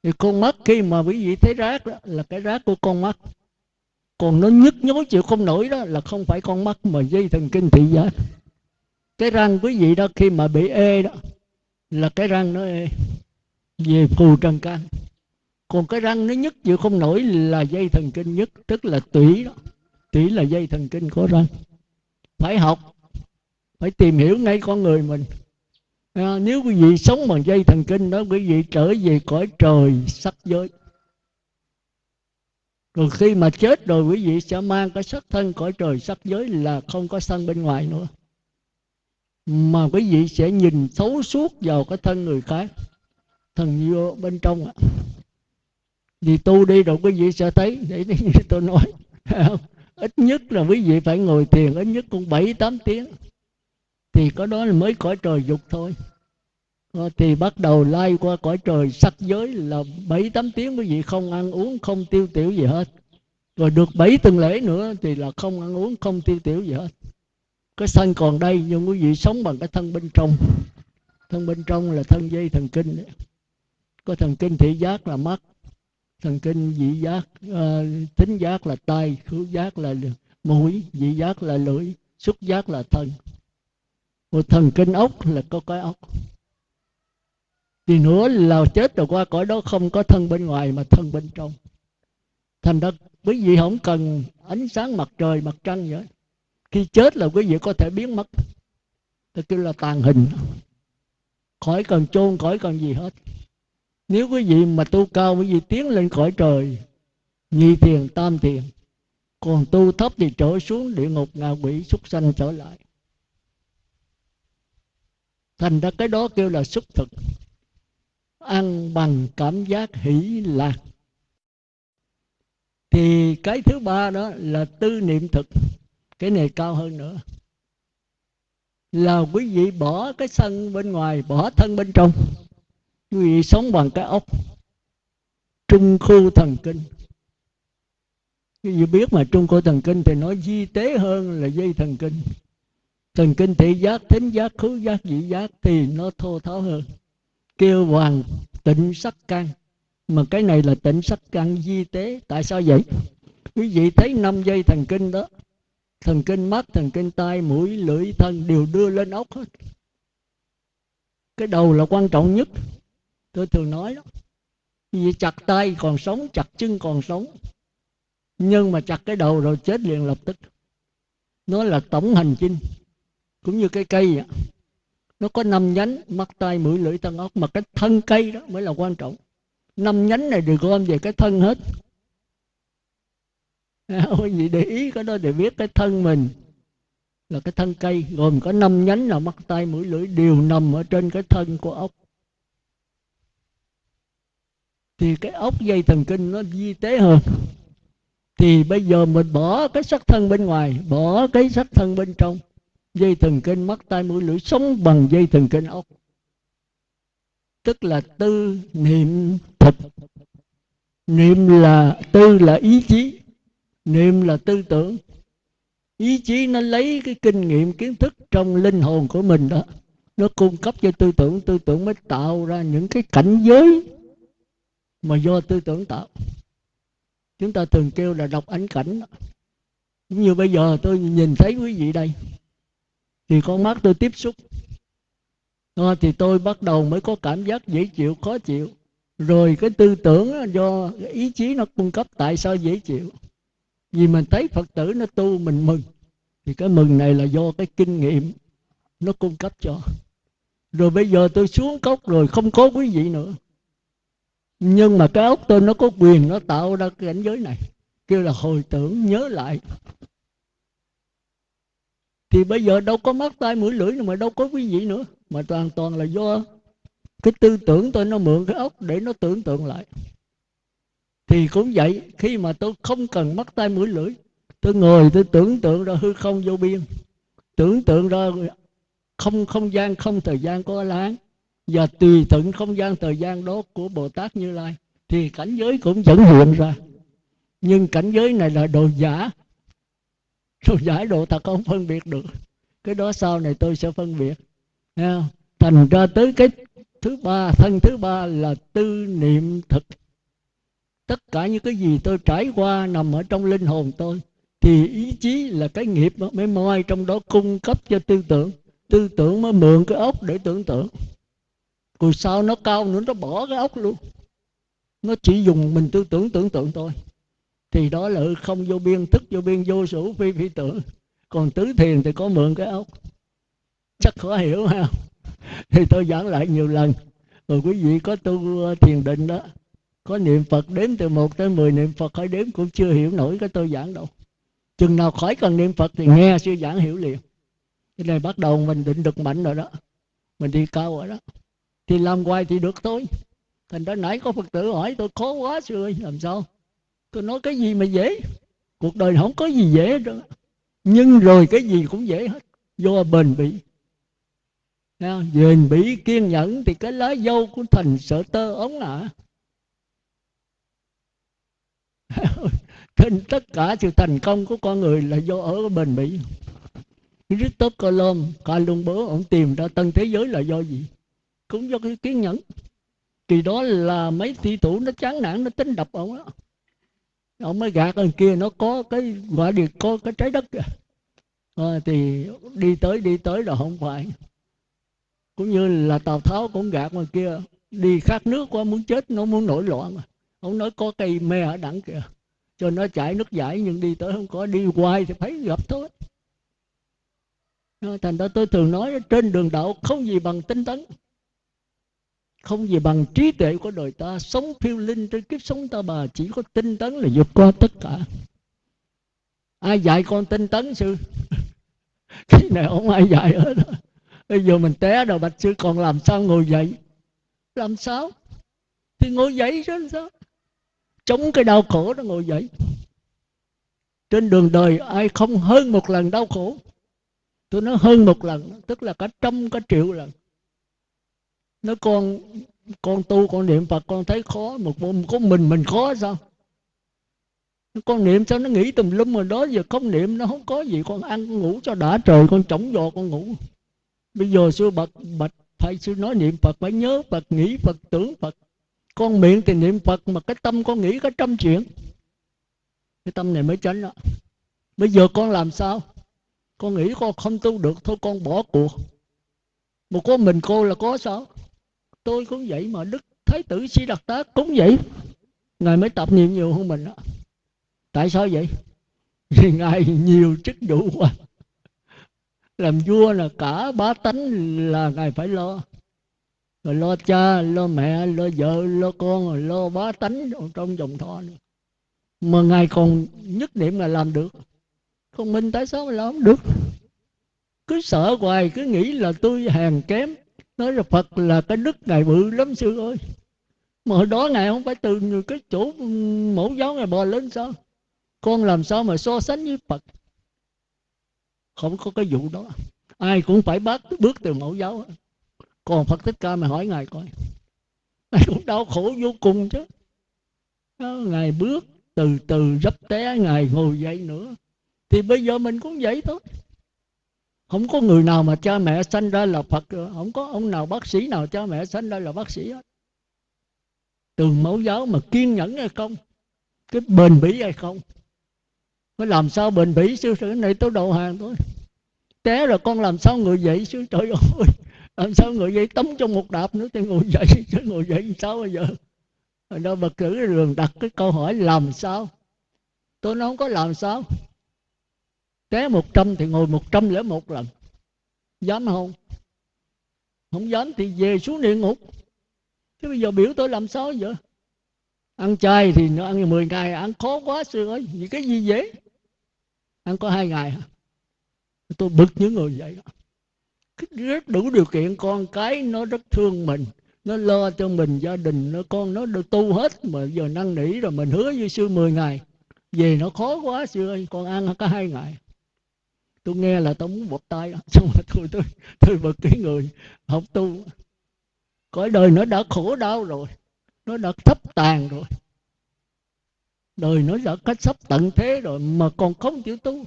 thì con mắt khi mà quý vị thấy rác đó, là cái rác của con mắt còn nó nhức nhối chịu không nổi đó, là không phải con mắt mà dây thần kinh thị giác. Cái răng quý vị đó khi mà bị ê đó, là cái răng nó ê, về phù trần can. Còn cái răng nó nhức chịu không nổi là dây thần kinh nhất tức là tủy đó. Tủy là dây thần kinh của răng. Phải học, phải tìm hiểu ngay con người mình à, nếu quý vị sống bằng dây thần kinh đó quý vị trở về cõi trời sắc giới. Rồi khi mà chết rồi quý vị sẽ mang cái sắc thân cõi trời sắc giới là không có sân bên ngoài nữa. Mà quý vị sẽ nhìn thấu suốt vào cái thân người khác thần vô bên trong ạ. Vì tu đi rồi quý vị sẽ thấy để như tôi nói ít nhất là quý vị phải ngồi thiền ít nhất cũng bảy tám tiếng thì có đó là mới cõi trời dục thôi. Ờ, thì bắt đầu lai qua cõi trời sắc giới là bảy tám tiếng quý vị không ăn uống không tiêu tiểu gì hết. Rồi được bảy tuần lễ nữa thì là không ăn uống không tiêu tiểu gì hết. Cái thân còn đây nhưng quý vị sống bằng cái thân bên trong. Thân bên trong là thân dây thần kinh đấy. có thần kinh thị giác là mắt thần kinh vị giác ờ, uh, tính giác là tai khứu giác là mũi vị giác là lưỡi xúc giác là thân một thần kinh ốc là có cái ốc. Thì nữa là chết rồi qua cõi đó không có thân bên ngoài mà thân bên trong. Thành ra quý vị không cần ánh sáng mặt trời, mặt trăng vậy khi chết là quý vị có thể biến mất. Tôi kêu là tàn hình. Khỏi cần chôn, khỏi cần gì hết. Nếu quý vị mà tu cao, quý vị tiến lên cõi trời, nhị thiền, tam thiền, còn tu thấp thì trở xuống địa ngục, ngạ quỷ, súc sanh trở lại thành ra cái đó kêu là xúc thực. Ăn bằng cảm giác hỷ lạc. Thì cái thứ ba đó là tư niệm thực. Cái này cao hơn nữa. Là quý vị bỏ cái sân bên ngoài, bỏ thân bên trong. Quý vị sống bằng cái ốc. Trung khu thần kinh. Quý vị biết mà, trung khu thần kinh thì nói di tế hơn là dây thần kinh thần kinh thị giác thính giác khứ giác vị giác thì nó thô tháo hơn. Kêu hoàng tịnh sắc căn mà cái này là tịnh sắc căn di tế. Tại sao vậy? Quý vị thấy năm dây thần kinh đó. Thần kinh mắt, thần kinh tai, mũi, lưỡi, thân đều đưa lên ốc hết. Cái đầu là quan trọng nhất. Tôi thường nói đó. Vì chặt tay còn sống, chặt chân còn sống. Nhưng mà chặt cái đầu rồi chết liền lập tức. Nó là tổng hành chinh cũng như cái cây vậy. nó có năm nhánh, mắt tay mũi lưỡi thân ốc mà cái thân cây đó mới là quan trọng. Năm nhánh này được gom về cái thân hết. Quý vị để ý cái đó để biết cái thân mình. Là cái thân cây, gồm có năm nhánh là mắt tay mũi lưỡi đều nằm ở trên cái thân của ốc. Thì cái ốc dây thần kinh nó di tế hơn. Thì bây giờ mình bỏ cái sắc thân bên ngoài, bỏ cái sắc thân bên trong dây thần kinh mắt tai mũi lưỡi sống bằng dây thần kinh ốc. Tức là tư niệm thực. Niệm là tư là ý chí. Niệm là tư tưởng. Ý chí nó lấy cái kinh nghiệm, kiến thức trong linh hồn của mình đó, nó cung cấp cho tư tưởng. Tư tưởng mới tạo ra những cái cảnh giới mà do tư tưởng tạo. Chúng ta thường kêu là đọc ánh cảnh cũng như bây giờ tôi nhìn thấy quý vị đây thì con mắt tôi tiếp xúc. À, thì tôi bắt đầu mới có cảm giác dễ chịu khó chịu. Rồi cái tư tưởng do ý chí nó cung cấp tại sao dễ chịu? Vì mình thấy phật tử nó tu mình mừng. Thì cái mừng này là do cái kinh nghiệm nó cung cấp cho. Rồi bây giờ tôi xuống cốc rồi không có quý vị nữa. Nhưng mà cái ốc tôi nó có quyền nó tạo ra cái cảnh giới này. Kêu là hồi tưởng nhớ lại thì bây giờ đâu có mắt tay mũi, lưỡi mà đâu có quý vị nữa. Mà toàn toàn là do cái tư tưởng tôi nó mượn cái ốc để nó tưởng tượng lại. Thì cũng vậy, khi mà tôi không cần mắt tay mũi, lưỡi, tôi ngồi, tôi tưởng tượng ra hư không vô biên. Tưởng tượng ra không không gian, không thời gian có láng. Và tùy thuận không gian, thời gian đó của bồ tát như lai. Thì cảnh giới cũng vẫn hiện ra. Nhưng cảnh giới này là đồ giả đồ giải độ thật không phân biệt được. Cái đó sau này tôi sẽ phân biệt. Nha. thành ra tới cái thứ ba, thân thứ ba là tư niệm thực. Tất cả những cái gì tôi trải qua nằm ở trong linh hồn tôi, thì ý chí là cái nghiệp mới moi trong đó cung cấp cho tư tưởng. Tư tưởng mới mượn cái ốc để tưởng tượng. Rồi sau nó cao nữa, nó bỏ cái ốc luôn. Nó chỉ dùng mình tư tưởng tưởng tượng thôi thì đó là không vô biên thức vô biên, vô số phi phi tưởng. Còn tứ thiền thì có mượn cái ốc. Chắc khó hiểu ha thì tôi giảng lại nhiều lần. Rồi quý vị có tu ờ, thiền định đó, có niệm phật đếm từ một tới mười niệm phật khỏi đếm cũng chưa hiểu nổi cái tôi giảng đâu. Chừng nào khỏi cần niệm phật thì nghe sư giảng hiểu liền. Cái này bắt đầu mình định được mạnh rồi đó. Mình đi cao rồi đó. Thì làm hoài thì được thôi. Thành ra nãy có phật tử hỏi, tôi khó quá sư ơi, làm sao? Tôi nói cái gì mà dễ? Cuộc đời không có gì dễ đâu. Nhưng rồi cái gì cũng dễ hết. Do bền bỉ. Bền bỉ kiên nhẫn thì cái lá dâu của thành sợ tơ ống ạ. Trên tất cả sự thành công của con người là do ở bền bỉ. Christophe Colomb Columbus, ông tìm ra tân thế giới là do gì? Cũng do cái kiên nhẫn. Kỳ đó là mấy thi thủ nó chán nản, nó tính đập ông đó ông mới gạt ở kia nó có cái gọi địa có cái trái đất kìa. À, thì đi tới đi tới là không phải. Cũng như là tào tháo cũng gạt ngoài kia đi khát nước quá muốn chết nó muốn nổi loạn ông nói có cây me ở đẳng kìa cho nó chảy nước giải nhưng đi tới không có đi hoài thì phải gặp thôi. Ờ, thành ra tôi thường nói trên đường đạo không gì bằng tinh tấn không gì bằng trí tuệ của đời ta, sống phiêu linh trên kiếp sống ta bà, chỉ có tinh tấn là vượt qua tất cả. Ai dạy con tinh tấn sư? Cái này không ai dạy hết bây giờ mình té rồi, bạch sư còn làm sao ngồi dậy? Làm sao? Thì ngồi dậy chứ sao? Chống cái đau khổ nó ngồi dậy. Trên đường đời ai không hơn một lần đau khổ? Tôi nói hơn một lần, tức là cả trăm, cả triệu lần nó con con tu con niệm phật, con thấy khó một môn có mình mình khó sao? Con niệm sao nó nghĩ tùm lum rồi đó, giờ không niệm, nó không có gì. Con ăn, con ngủ cho đã trời, con chống giò, con ngủ. Bây giờ sư bạch bạch phải sư nói niệm phật phải nhớ phật, nghĩ phật, tưởng phật. Con miệng thì niệm phật, mà cái tâm con nghĩ có trăm chuyện. Cái tâm này mới tránh đó. Bây giờ con làm sao? Con nghĩ con không tu được, thôi con bỏ cuộc. Một có mình cô là có sao? Tôi cũng vậy mà, đức thái tử si đặc tá cũng vậy. Ngài mới tập niệm nhiều hơn mình đó. Tại sao vậy? Vì ngài nhiều chức vụ quá. Làm vua là cả bá tánh là ngài phải lo. Rồi lo cha, lo mẹ, lo vợ, lo con rồi lo bá tánh trong dòng thọ nữa. Mà ngài còn nhất niệm là làm được. Còn mình tại sao mà làm không được? Cứ sợ hoài, cứ nghĩ là tôi hèn kém nói là phật là cái đức ngài bự lắm sư ơi. Mà hồi đó ngài không phải từ cái chỗ mẫu giáo ngài bò lên sao? Con làm sao mà so sánh với phật? Không có cái vụ đó. Ai cũng phải bắt bước từ mẫu giáo. Còn phật thích ca mà hỏi ngài coi. Ngài cũng đau khổ vô cùng chứ. Ngài bước từ từ dấp té, ngài ngồi dậy nữa. Thì bây giờ mình cũng vậy thôi không có người nào mà cha mẹ sanh ra là phật không có ông nào bác sĩ nào cha mẹ sanh ra là bác sĩ hết. Từ mẫu giáo mà kiên nhẫn hay không? Cái bền bỉ hay không? Phải làm sao bền bỉ? Sư cái này tôi đầu hàng thôi. Té rồi con làm sao người dậy? Sư trời ơi, làm sao người dậy? Tắm trong một đạp nữa thì ngồi dậy. Chứ ngồi dậy sao bây giờ? Rồi đó bậc cử đường đặt cái câu hỏi làm sao? Tôi nói không có làm sao té một trăm thì ngồi một trăm lẻ một lần. Dám không? Không dám thì về xuống địa ngục. Chứ bây giờ biểu tôi làm sao vậy? Ăn chay thì nó ăn 10 ngày, ăn khó quá sư ơi. Vì cái gì dễ ăn có hai ngày tôi bực những người vậy rất đủ điều kiện, con cái nó rất thương mình. Nó lo cho mình gia đình, nó con nó được tu hết. Mà giờ năn nỉ rồi mình hứa với sư 10 ngày. Về nó khó quá sư ơi, con ăn có hai ngày tôi nghe là tôi muốn bột tay xong rồi tôi tôi tôi bật cái người học tu, cõi đời nó đã khổ đau rồi, nó đã thấp tàn rồi. Đời nó đã cách sắp tận thế rồi mà còn không chịu tu.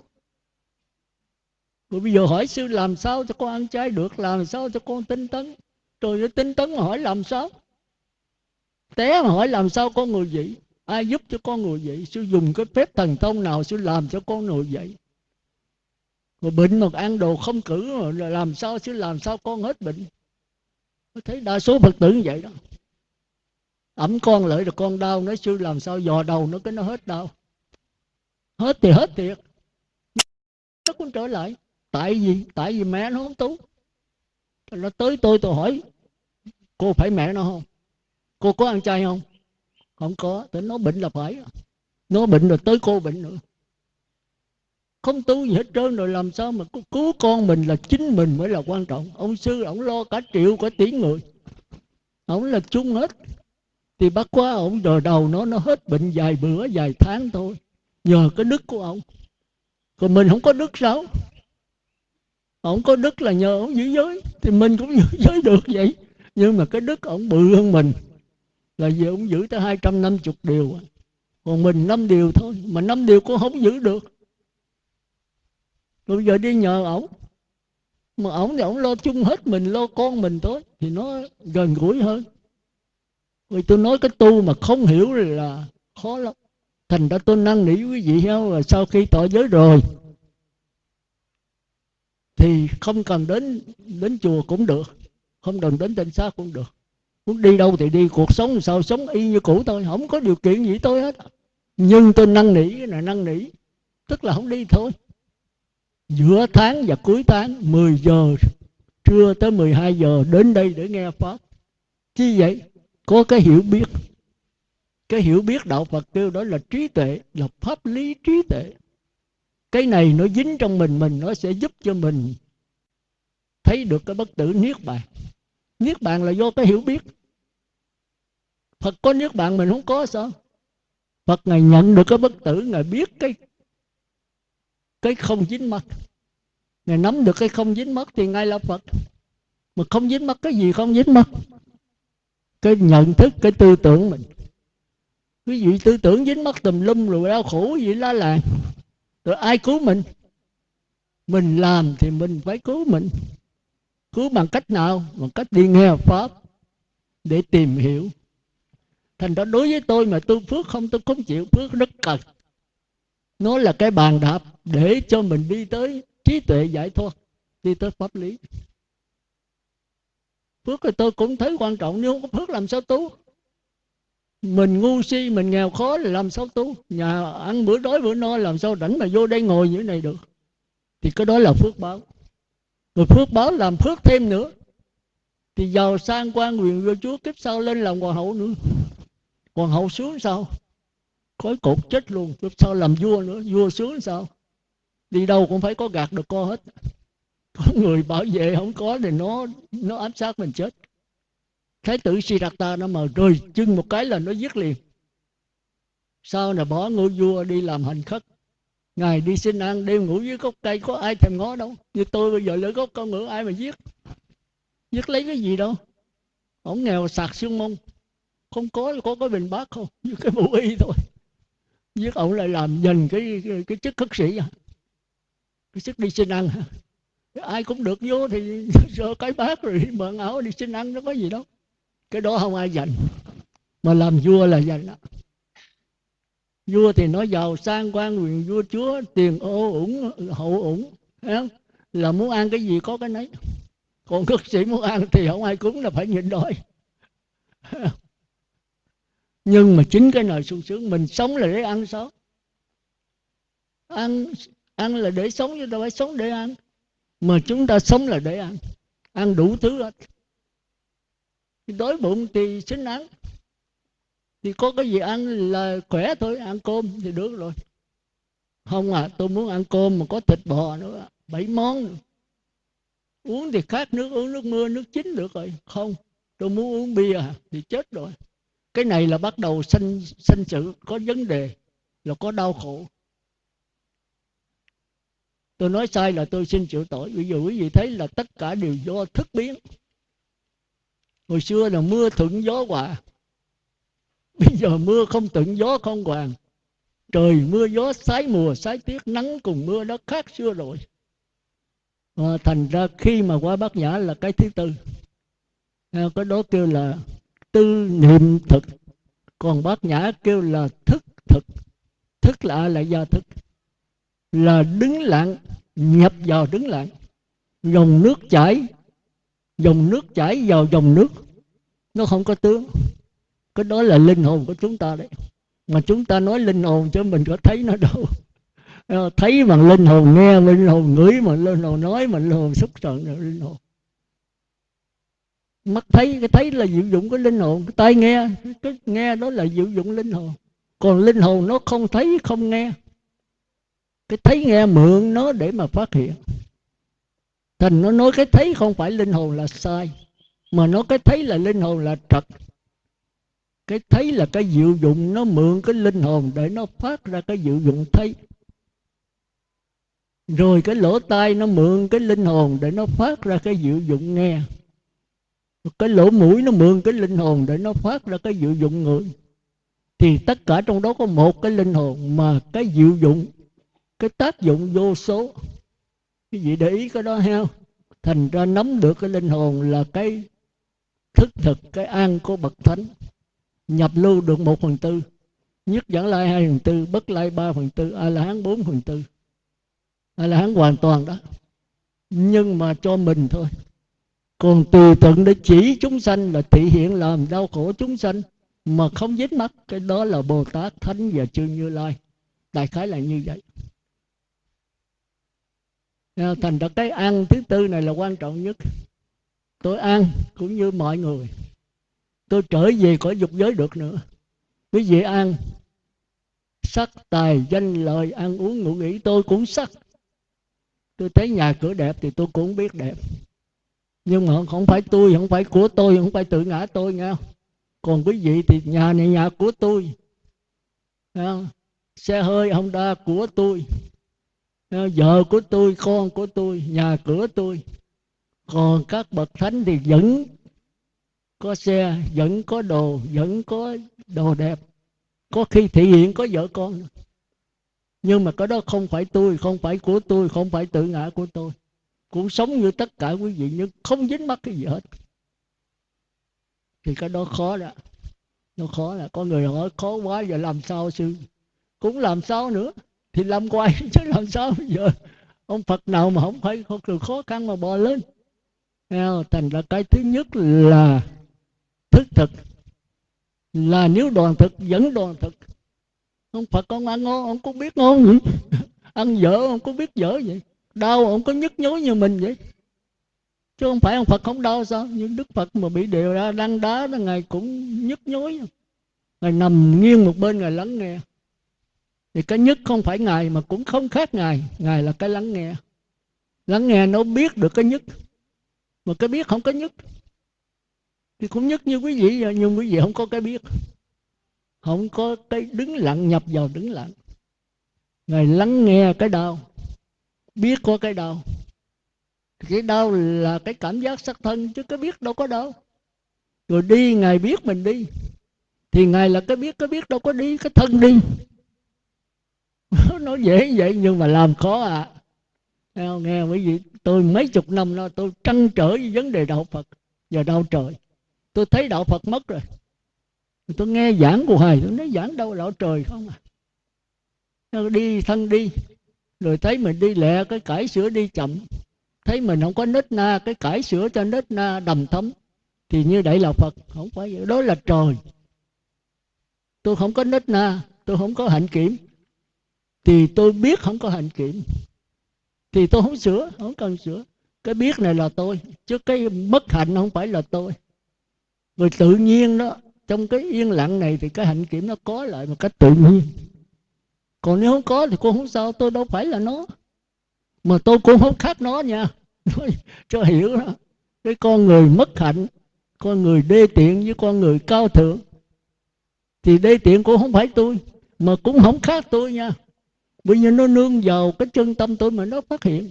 Rồi bây giờ hỏi sư làm sao cho con ăn chay được, làm sao cho con tinh tấn? Rồi nó tinh tấn mà hỏi làm sao? Té mà hỏi làm sao con người vậy ai giúp cho con người vậy sư dùng cái phép thần thông nào sư làm cho con người vậy mà bệnh mà ăn đồ không cử là làm sao chứ, làm sao con hết bệnh? Tôi thấy đa số phật tử như vậy đó. Ẩm con lại rồi con đau, nói sư làm sao dò đầu nó cái nó hết đau. Hết thì hết thiệt. Nó cũng trở lại. Tại vì tại vì mẹ nó không tú nó tới tôi tôi hỏi, cô phải mẹ nó không? Cô có ăn chay không? Không có. Tới nó bệnh là phải. Nó bệnh rồi tới cô bệnh nữa không tu gì hết trơn rồi làm sao mà cứu con mình là chính mình mới là quan trọng. Ông sư, ông lo cả triệu, cả tỷ người. Ông là chung hết. Thì bác quá ông đờ đầu nó nó hết bệnh vài bữa, vài tháng thôi. Nhờ cái đức của ông. Còn mình không có đức sao? Ông có đức là nhờ ông giữ giới. Thì mình cũng giữ giới được vậy. Nhưng mà cái đức ông bự hơn mình. Là vì ông giữ tới hai trăm năm chục điều. Còn mình năm điều thôi. Mà năm điều cũng không giữ được rồi bây giờ đi nhờ ổng. Mà ổng thì ổng lo chung hết mình, lo con mình thôi, thì nó gần gũi hơn. Vì tôi nói cái tu mà không hiểu là khó lắm. Thành ra tôi năn nỉ quý vị heo là sau khi tỏ giới rồi, thì không cần đến đến chùa cũng được, không cần đến tịnh xác cũng được. Muốn đi đâu thì đi, cuộc sống sao sống y như cũ thôi, không có điều kiện gì tôi hết. Nhưng tôi năn nỉ là năn nỉ, tức là không đi thôi giữa tháng và cuối tháng 10 giờ, trưa tới 12 giờ, đến đây để nghe pháp. Chi vậy? Có cái hiểu biết. Cái hiểu biết đạo Phật kêu đó là trí tuệ, là pháp lý trí tuệ. Cái này nó dính trong mình mình nó sẽ giúp cho mình thấy được cái bất tử niết bàn. Niết bàn là do cái hiểu biết. Phật có niết bàn mình không có sao? Phật ngài nhận được cái bất tử, ngài biết cái cái không dính mắt. Ngài nắm được cái không dính mắt thì ngài là Phật. Mà không dính mắt cái gì không dính mắt? Cái nhận thức, cái tư tưởng mình. Quý vị tư tưởng dính mắt tùm lum rồi đau khổ gì la làng. Rồi ai cứu mình? Mình làm thì mình phải cứu mình. Cứu bằng cách nào? Bằng cách đi nghe pháp để tìm hiểu. Thành ra đối với tôi mà tôi phước không, tôi không chịu phước rất cần nó là cái bàn đạp để cho mình đi tới trí tuệ giải thoát, đi tới pháp lý. Phước thì tôi cũng thấy quan trọng, nếu không có phước làm sao tu? Mình ngu si, mình nghèo khó là làm sao tu? Nhà ăn bữa đói bữa no, làm sao rảnh mà vô đây ngồi như thế này được? Thì cái đó là phước báo. Rồi phước báo làm phước thêm nữa. Thì giàu sang quan quyền vua chúa kiếp sau lên làm hoàng hậu nữa. Hoàng hậu xuống sao? Khói cột chết luôn, kiếp sau làm vua nữa. Vua xuống sao? Đi đâu cũng phải có gạt được co hết. Có người bảo vệ không có thì nó nó ám sát mình chết. Thái tử Siddhartha nó mà rơi chân một cái là nó giết liền. Sau này bỏ ngôi vua đi làm hành khất. Ngày đi xin ăn đêm ngủ dưới gốc cây có ai thèm ngó đâu. Như tôi bây giờ lấy gốc con ngựa ai mà giết? Giết lấy cái gì đâu? Ổng nghèo sạc xương mông. Không có có cái bình bát không? Như cái bộ y thôi. Giết ổng lại làm dành cái cái, cái chức khất sĩ à cái sức đi xin ăn. Ai cũng được vô thì sợ cái bát rồi mượn áo đi xin ăn nó có gì đâu. Cái đó không ai dành. Mà làm vua là dành đó. Vua thì nó giàu sang quan quyền vua chúa tiền ô ủng hậu ủng là muốn ăn cái gì có cái nấy. Còn cất sĩ muốn ăn thì không ai cúng là phải nhịn đói. Nhưng mà chính cái nồi sung sướng mình sống là để ăn sống, ăn ăn là để sống chứ đâu phải sống để ăn. Mà chúng ta sống là để ăn. Ăn đủ thứ hết. Đói bụng thì xin ăn. Thì có cái gì ăn là khỏe thôi, ăn cơm thì được rồi. Không à tôi muốn ăn cơm mà có thịt bò nữa. Bảy món. Nữa. uống thì khác nước, uống nước mưa, nước chín được rồi. Không, tôi muốn uống bia thì chết rồi. Cái này là bắt đầu sanh sanh sự, có vấn đề là có đau khổ tôi nói sai là tôi xin chịu tội. Bây giờ quý vị thấy là tất cả đều do thức biến. Hồi xưa là mưa thuận gió hòa. Bây giờ mưa không thuận gió không hoàng trời mưa gió sái mùa sái tiết nắng cùng mưa nó khác xưa rồi. À, thành ra khi mà qua bát nhã là cái thứ tư. À, cái đó kêu là tư niệm thực. Còn bát nhã kêu là thức thực. Thức là là do thức? Là đứng lặng, nhập vào đứng lặng. Dòng nước chảy, dòng nước chảy vào dòng nước. Nó không có tướng. Cái đó là linh hồn của chúng ta đấy. Mà chúng ta nói linh hồn cho mình có thấy nó đâu. Ờ, thấy bằng linh hồn nghe, linh hồn ngửi mà linh hồn nói mà linh hồn xúc trận linh hồn. Mắt thấy, cái thấy là diệu dụng của linh hồn. Cái tai nghe, cái nghe đó là diệu dụng linh hồn. Còn linh hồn nó không thấy, không nghe cái thấy nghe mượn nó để mà phát hiện. Thành nó nói cái thấy không phải linh hồn là sai, mà nó cái thấy là linh hồn là trật cái thấy là cái diệu dụng, nó mượn cái linh hồn để nó phát ra cái diệu dụng thấy. Rồi cái lỗ tai nó mượn cái linh hồn để nó phát ra cái diệu dụng nghe. Cái lỗ mũi nó mượn cái linh hồn để nó phát ra cái diệu dụng người. Thì tất cả trong đó có một cái linh hồn mà cái diệu dụng cái tác dụng vô số. Cái gì để ý cái đó heo thành ra nắm được cái linh hồn là cái thức thực, cái an của bậc thánh. Nhập lưu được một phần tư. Nhất dẫn lai hai phần tư, bất lai ba phần tư a la hán bốn phần tư. A la hán hoàn toàn đó. Nhưng mà cho mình thôi. Còn tùy tận để chỉ chúng sanh là thị hiện làm đau khổ chúng sanh mà không dính mắt, cái đó là bồ tát thánh và chư như lai. Đại khái là như vậy. Ờ, thành ra cái ăn thứ tư này là quan trọng nhất. Tôi ăn cũng như mọi người. Tôi trở về khỏi dục giới được nữa. Quý vị ăn. Sắc tài, danh lợi, ăn uống, ngủ nghỉ, tôi cũng sắc. Tôi thấy nhà cửa đẹp thì tôi cũng biết đẹp. Nhưng mà không phải tôi, không phải của tôi, không phải tự ngã tôi nghe còn quý vị thì nhà này nhà của tôi. Xe hơi honda đa của tôi. Ờ, vợ của tôi, con của tôi, nhà cửa tôi. Còn các bậc thánh thì vẫn có xe, vẫn có đồ, vẫn có đồ đẹp. Có khi thị hiện có vợ con. Nhưng mà cái đó không phải tôi, không phải của tôi, không phải tự ngã của tôi. Cũng sống như tất cả quý vị, nhưng không dính mắc cái gì hết. Thì cái đó khó đó. Nó khó là có người hỏi, khó quá, giờ làm sao sư? Cũng làm sao nữa thì làm quay chứ làm sao bây giờ? Ông phật nào mà không phải không được khó khăn mà bò lên. Thành ra cái thứ nhất là thức thực. Là nếu đoàn thực vẫn đoàn thực. Ông phật con ăn ngon, ông có biết ngon vậy ăn dở, ông có biết dở vậy? Đau, ông có nhức nhối như mình vậy? Chứ không phải ông phật không đau sao? Nhưng đức phật mà bị đều ra đăng đá, là ngài cũng nhức nhối. Ngài nằm nghiêng một bên, ngài lắng nghe thì cái nhất không phải ngài, mà cũng không khác ngài. Ngài là cái lắng nghe. Lắng nghe nó biết được cái nhất. Mà cái biết không có nhất. Thì cũng nhất như quý vị, nhưng quý vị không có cái biết. Không có cái đứng lặng, nhập vào đứng lặng. Ngài lắng nghe cái đau. Biết có cái đau. Cái đau là cái cảm giác sắc thân, chứ cái biết đâu có đau. Rồi đi, ngài biết mình đi. Thì ngài là cái biết cái biết đâu có đi, cái thân đi. nó dễ vậy nhưng mà làm khó à. Nghe, nghe quý vị tôi mấy chục năm đó tôi trăn trở với vấn đề đạo phật và đạo trời. Tôi thấy đạo phật mất rồi. Tôi nghe giảng của thầy tôi nói giảng đâu đạo trời không à. Đi thân đi rồi thấy mình đi lẹ cái cải sửa đi chậm. Thấy mình không có nết na cái cải sửa cho nết na đầm thấm. Thì như vậy là phật không phải vậy. Đó là trời. Tôi không có nết na tôi không có hạnh kiểm thì tôi biết không có hạnh kiểm. Thì tôi không sửa, không cần sửa. Cái biết này là tôi. Chứ cái mất hạnh không phải là tôi. Rồi tự nhiên đó, trong cái yên lặng này thì cái hạnh kiểm nó có lại một cách tự nhiên. Còn nếu không có thì cô không sao, tôi đâu phải là nó. Mà tôi cũng không khác nó nha. Cho hiểu đó. Cái con người mất hạnh, con người đê tiện với con người cao thượng, thì đê tiện cũng không phải tôi, mà cũng không khác tôi nha bởi vì nó nương vào cái chân tâm tôi mà nó phát hiện.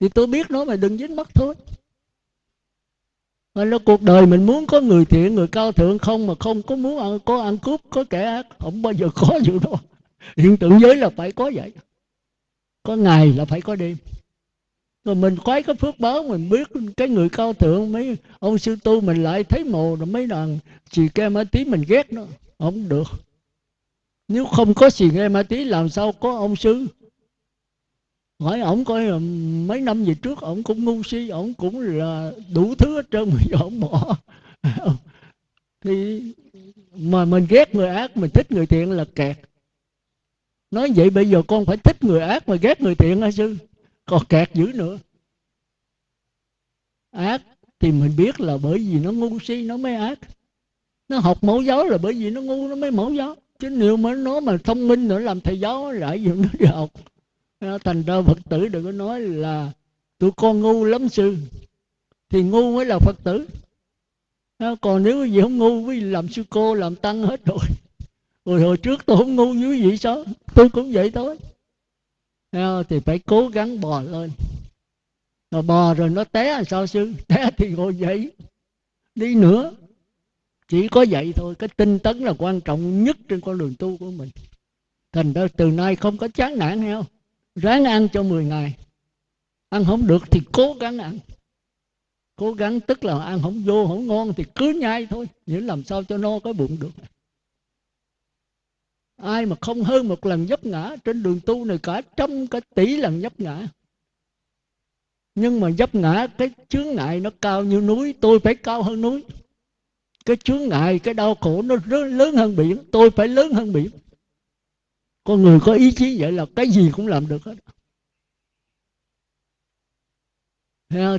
Thì tôi biết nó mà đừng dính mắt thôi. Mà nó cuộc đời mình muốn có người thiện người cao thượng không mà không có muốn ăn, có ăn cướp có kẻ ác không bao giờ có vụ đó hiện tượng giới là phải có vậy. Có ngày là phải có đêm. Rồi mình khoái cái phước báo mình biết cái người cao thượng mấy ông sư tu mình lại thấy mồ rồi mấy đàn chị kem ở tí mình ghét nó. Không được nếu không có xì nghe ma tí, làm sao có ông sư? Hỏi ổng coi mấy năm về trước ổng cũng ngu si, ổng cũng là đủ thứ hết trơn mà ổng bỏ. Thì mà mình ghét người ác, mình thích người thiện là kẹt. Nói vậy bây giờ con phải thích người ác mà ghét người thiện hả sư? Còn kẹt dữ nữa. Ác thì mình biết là bởi vì nó ngu si, nó mới ác. Nó học mẫu giáo là bởi vì nó ngu, nó mới mẫu giáo chứ nếu mà nó mà thông minh nữa, làm thầy giáo lại gì nó đi học à, thành ra phật tử đừng có nói là tụi con ngu lắm sư. Thì ngu mới là phật tử. À, còn nếu gì không ngu quý làm sư cô, làm tăng hết rồi. Rồi hồi trước tôi không ngu như vậy sao? Tôi cũng vậy thôi. À, thì phải cố gắng bò lên. Rồi bò rồi nó té là sao sư? Té thì ngồi dậy. Đi nữa chỉ có vậy thôi, cái tinh tấn là quan trọng nhất trên con đường tu của mình. Thành ra từ nay không có chán nản heo ráng ăn cho 10 ngày. Ăn không được thì cố gắng ăn. Cố gắng tức là ăn không vô, không ngon thì cứ nhai thôi. Để làm sao cho no cái bụng được. Ai mà không hơn một lần dấp ngã trên đường tu này cả trăm cả tỷ lần dấp ngã. Nhưng mà dấp ngã, cái chướng ngại nó cao như núi, tôi phải cao hơn núi cái chướng ngại, cái đau khổ nó lớn hơn biển. Tôi phải lớn hơn biển. Con người có ý chí vậy là cái gì cũng làm được hết.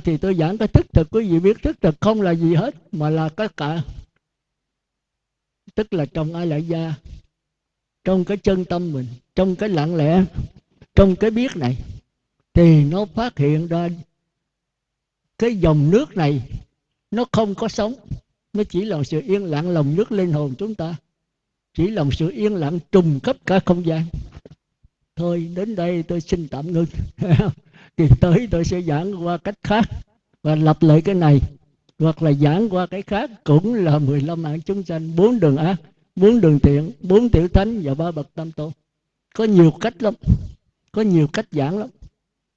Thì tôi giảng cái thức thực, quý vị biết thức thực không là gì hết, mà là tất cả. Tức là trong ai lại gia, trong cái chân tâm mình, trong cái lặng lẽ, trong cái biết này, thì nó phát hiện ra cái dòng nước này nó không có sống nó chỉ là sự yên lặng lòng nước linh hồn chúng ta. Chỉ là sự yên lặng trùng khắp cả không gian. Thôi, đến đây tôi xin tạm ngưng. Thì tới tôi sẽ giảng qua cách khác và lặp lại cái này. Hoặc là giảng qua cái khác cũng là 15 mạng chúng sanh, bốn đường ác, bốn đường thiện, bốn tiểu thánh và ba bậc tam tôn. Có nhiều cách lắm, có nhiều cách giảng lắm.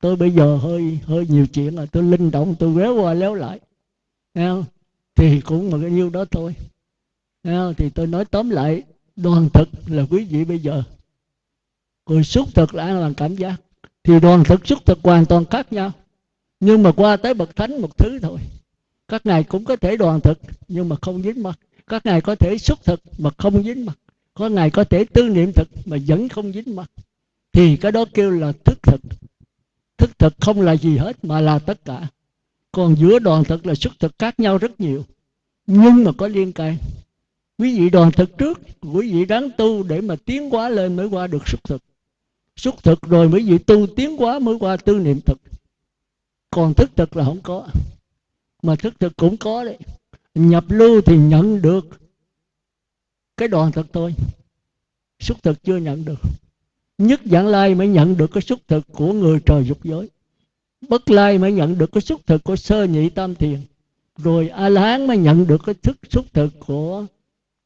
Tôi bây giờ hơi hơi nhiều chuyện rồi, tôi linh động, tôi réo qua léo lại. Không? Thì cũng bằng cái nhiêu đó thôi. Thì tôi nói tóm lại, đoàn thực là quý vị bây giờ. Rồi xúc thực là bằng cảm giác? Thì đoàn thực xúc thực hoàn toàn khác nhau. Nhưng mà qua tới bậc thánh một thứ thôi. Các ngài cũng có thể đoàn thực, nhưng mà không dính mặt. Các ngài có thể xúc thực, mà không dính mặt. Có ngài có thể tư niệm thực, mà vẫn không dính mặt. Thì cái đó kêu là thức thực. Thức thực không là gì hết, mà là tất cả còn giữa đoàn thực là xuất thực khác nhau rất nhiều. Nhưng mà có liên can. Quý vị đoàn thực trước, quý vị đáng tu để mà tiến hóa lên mới qua được xuất thực. Xuất thực rồi mới vị tu tiến hóa mới qua tư niệm thực. Còn thức thực là không có. Mà thức thực cũng có đấy. Nhập lưu thì nhận được cái đoàn thực thôi. Xuất thực chưa nhận được. Nhất dạng lai mới nhận được cái xuất thực của người trời dục giới bất lai mới nhận được cái xuất thực của sơ nhị tam thiền. Rồi a la hán mới nhận được cái thức xuất thực của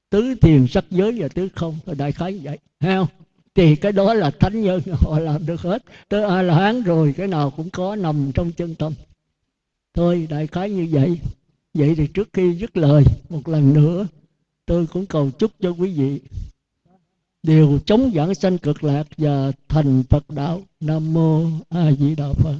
tứ thiền sắc giới và tứ không. Đại khái như vậy. Hay không? Thì cái đó là thánh nhân, họ làm được hết. Tới a la hán rồi cái nào cũng có nằm trong chân tâm. Thôi đại khái như vậy. Vậy thì trước khi dứt lời, một lần nữa, tôi cũng cầu chúc cho quý vị đều chống giảng sanh cực lạc và thành phật đạo. Nam mô a di đà phật.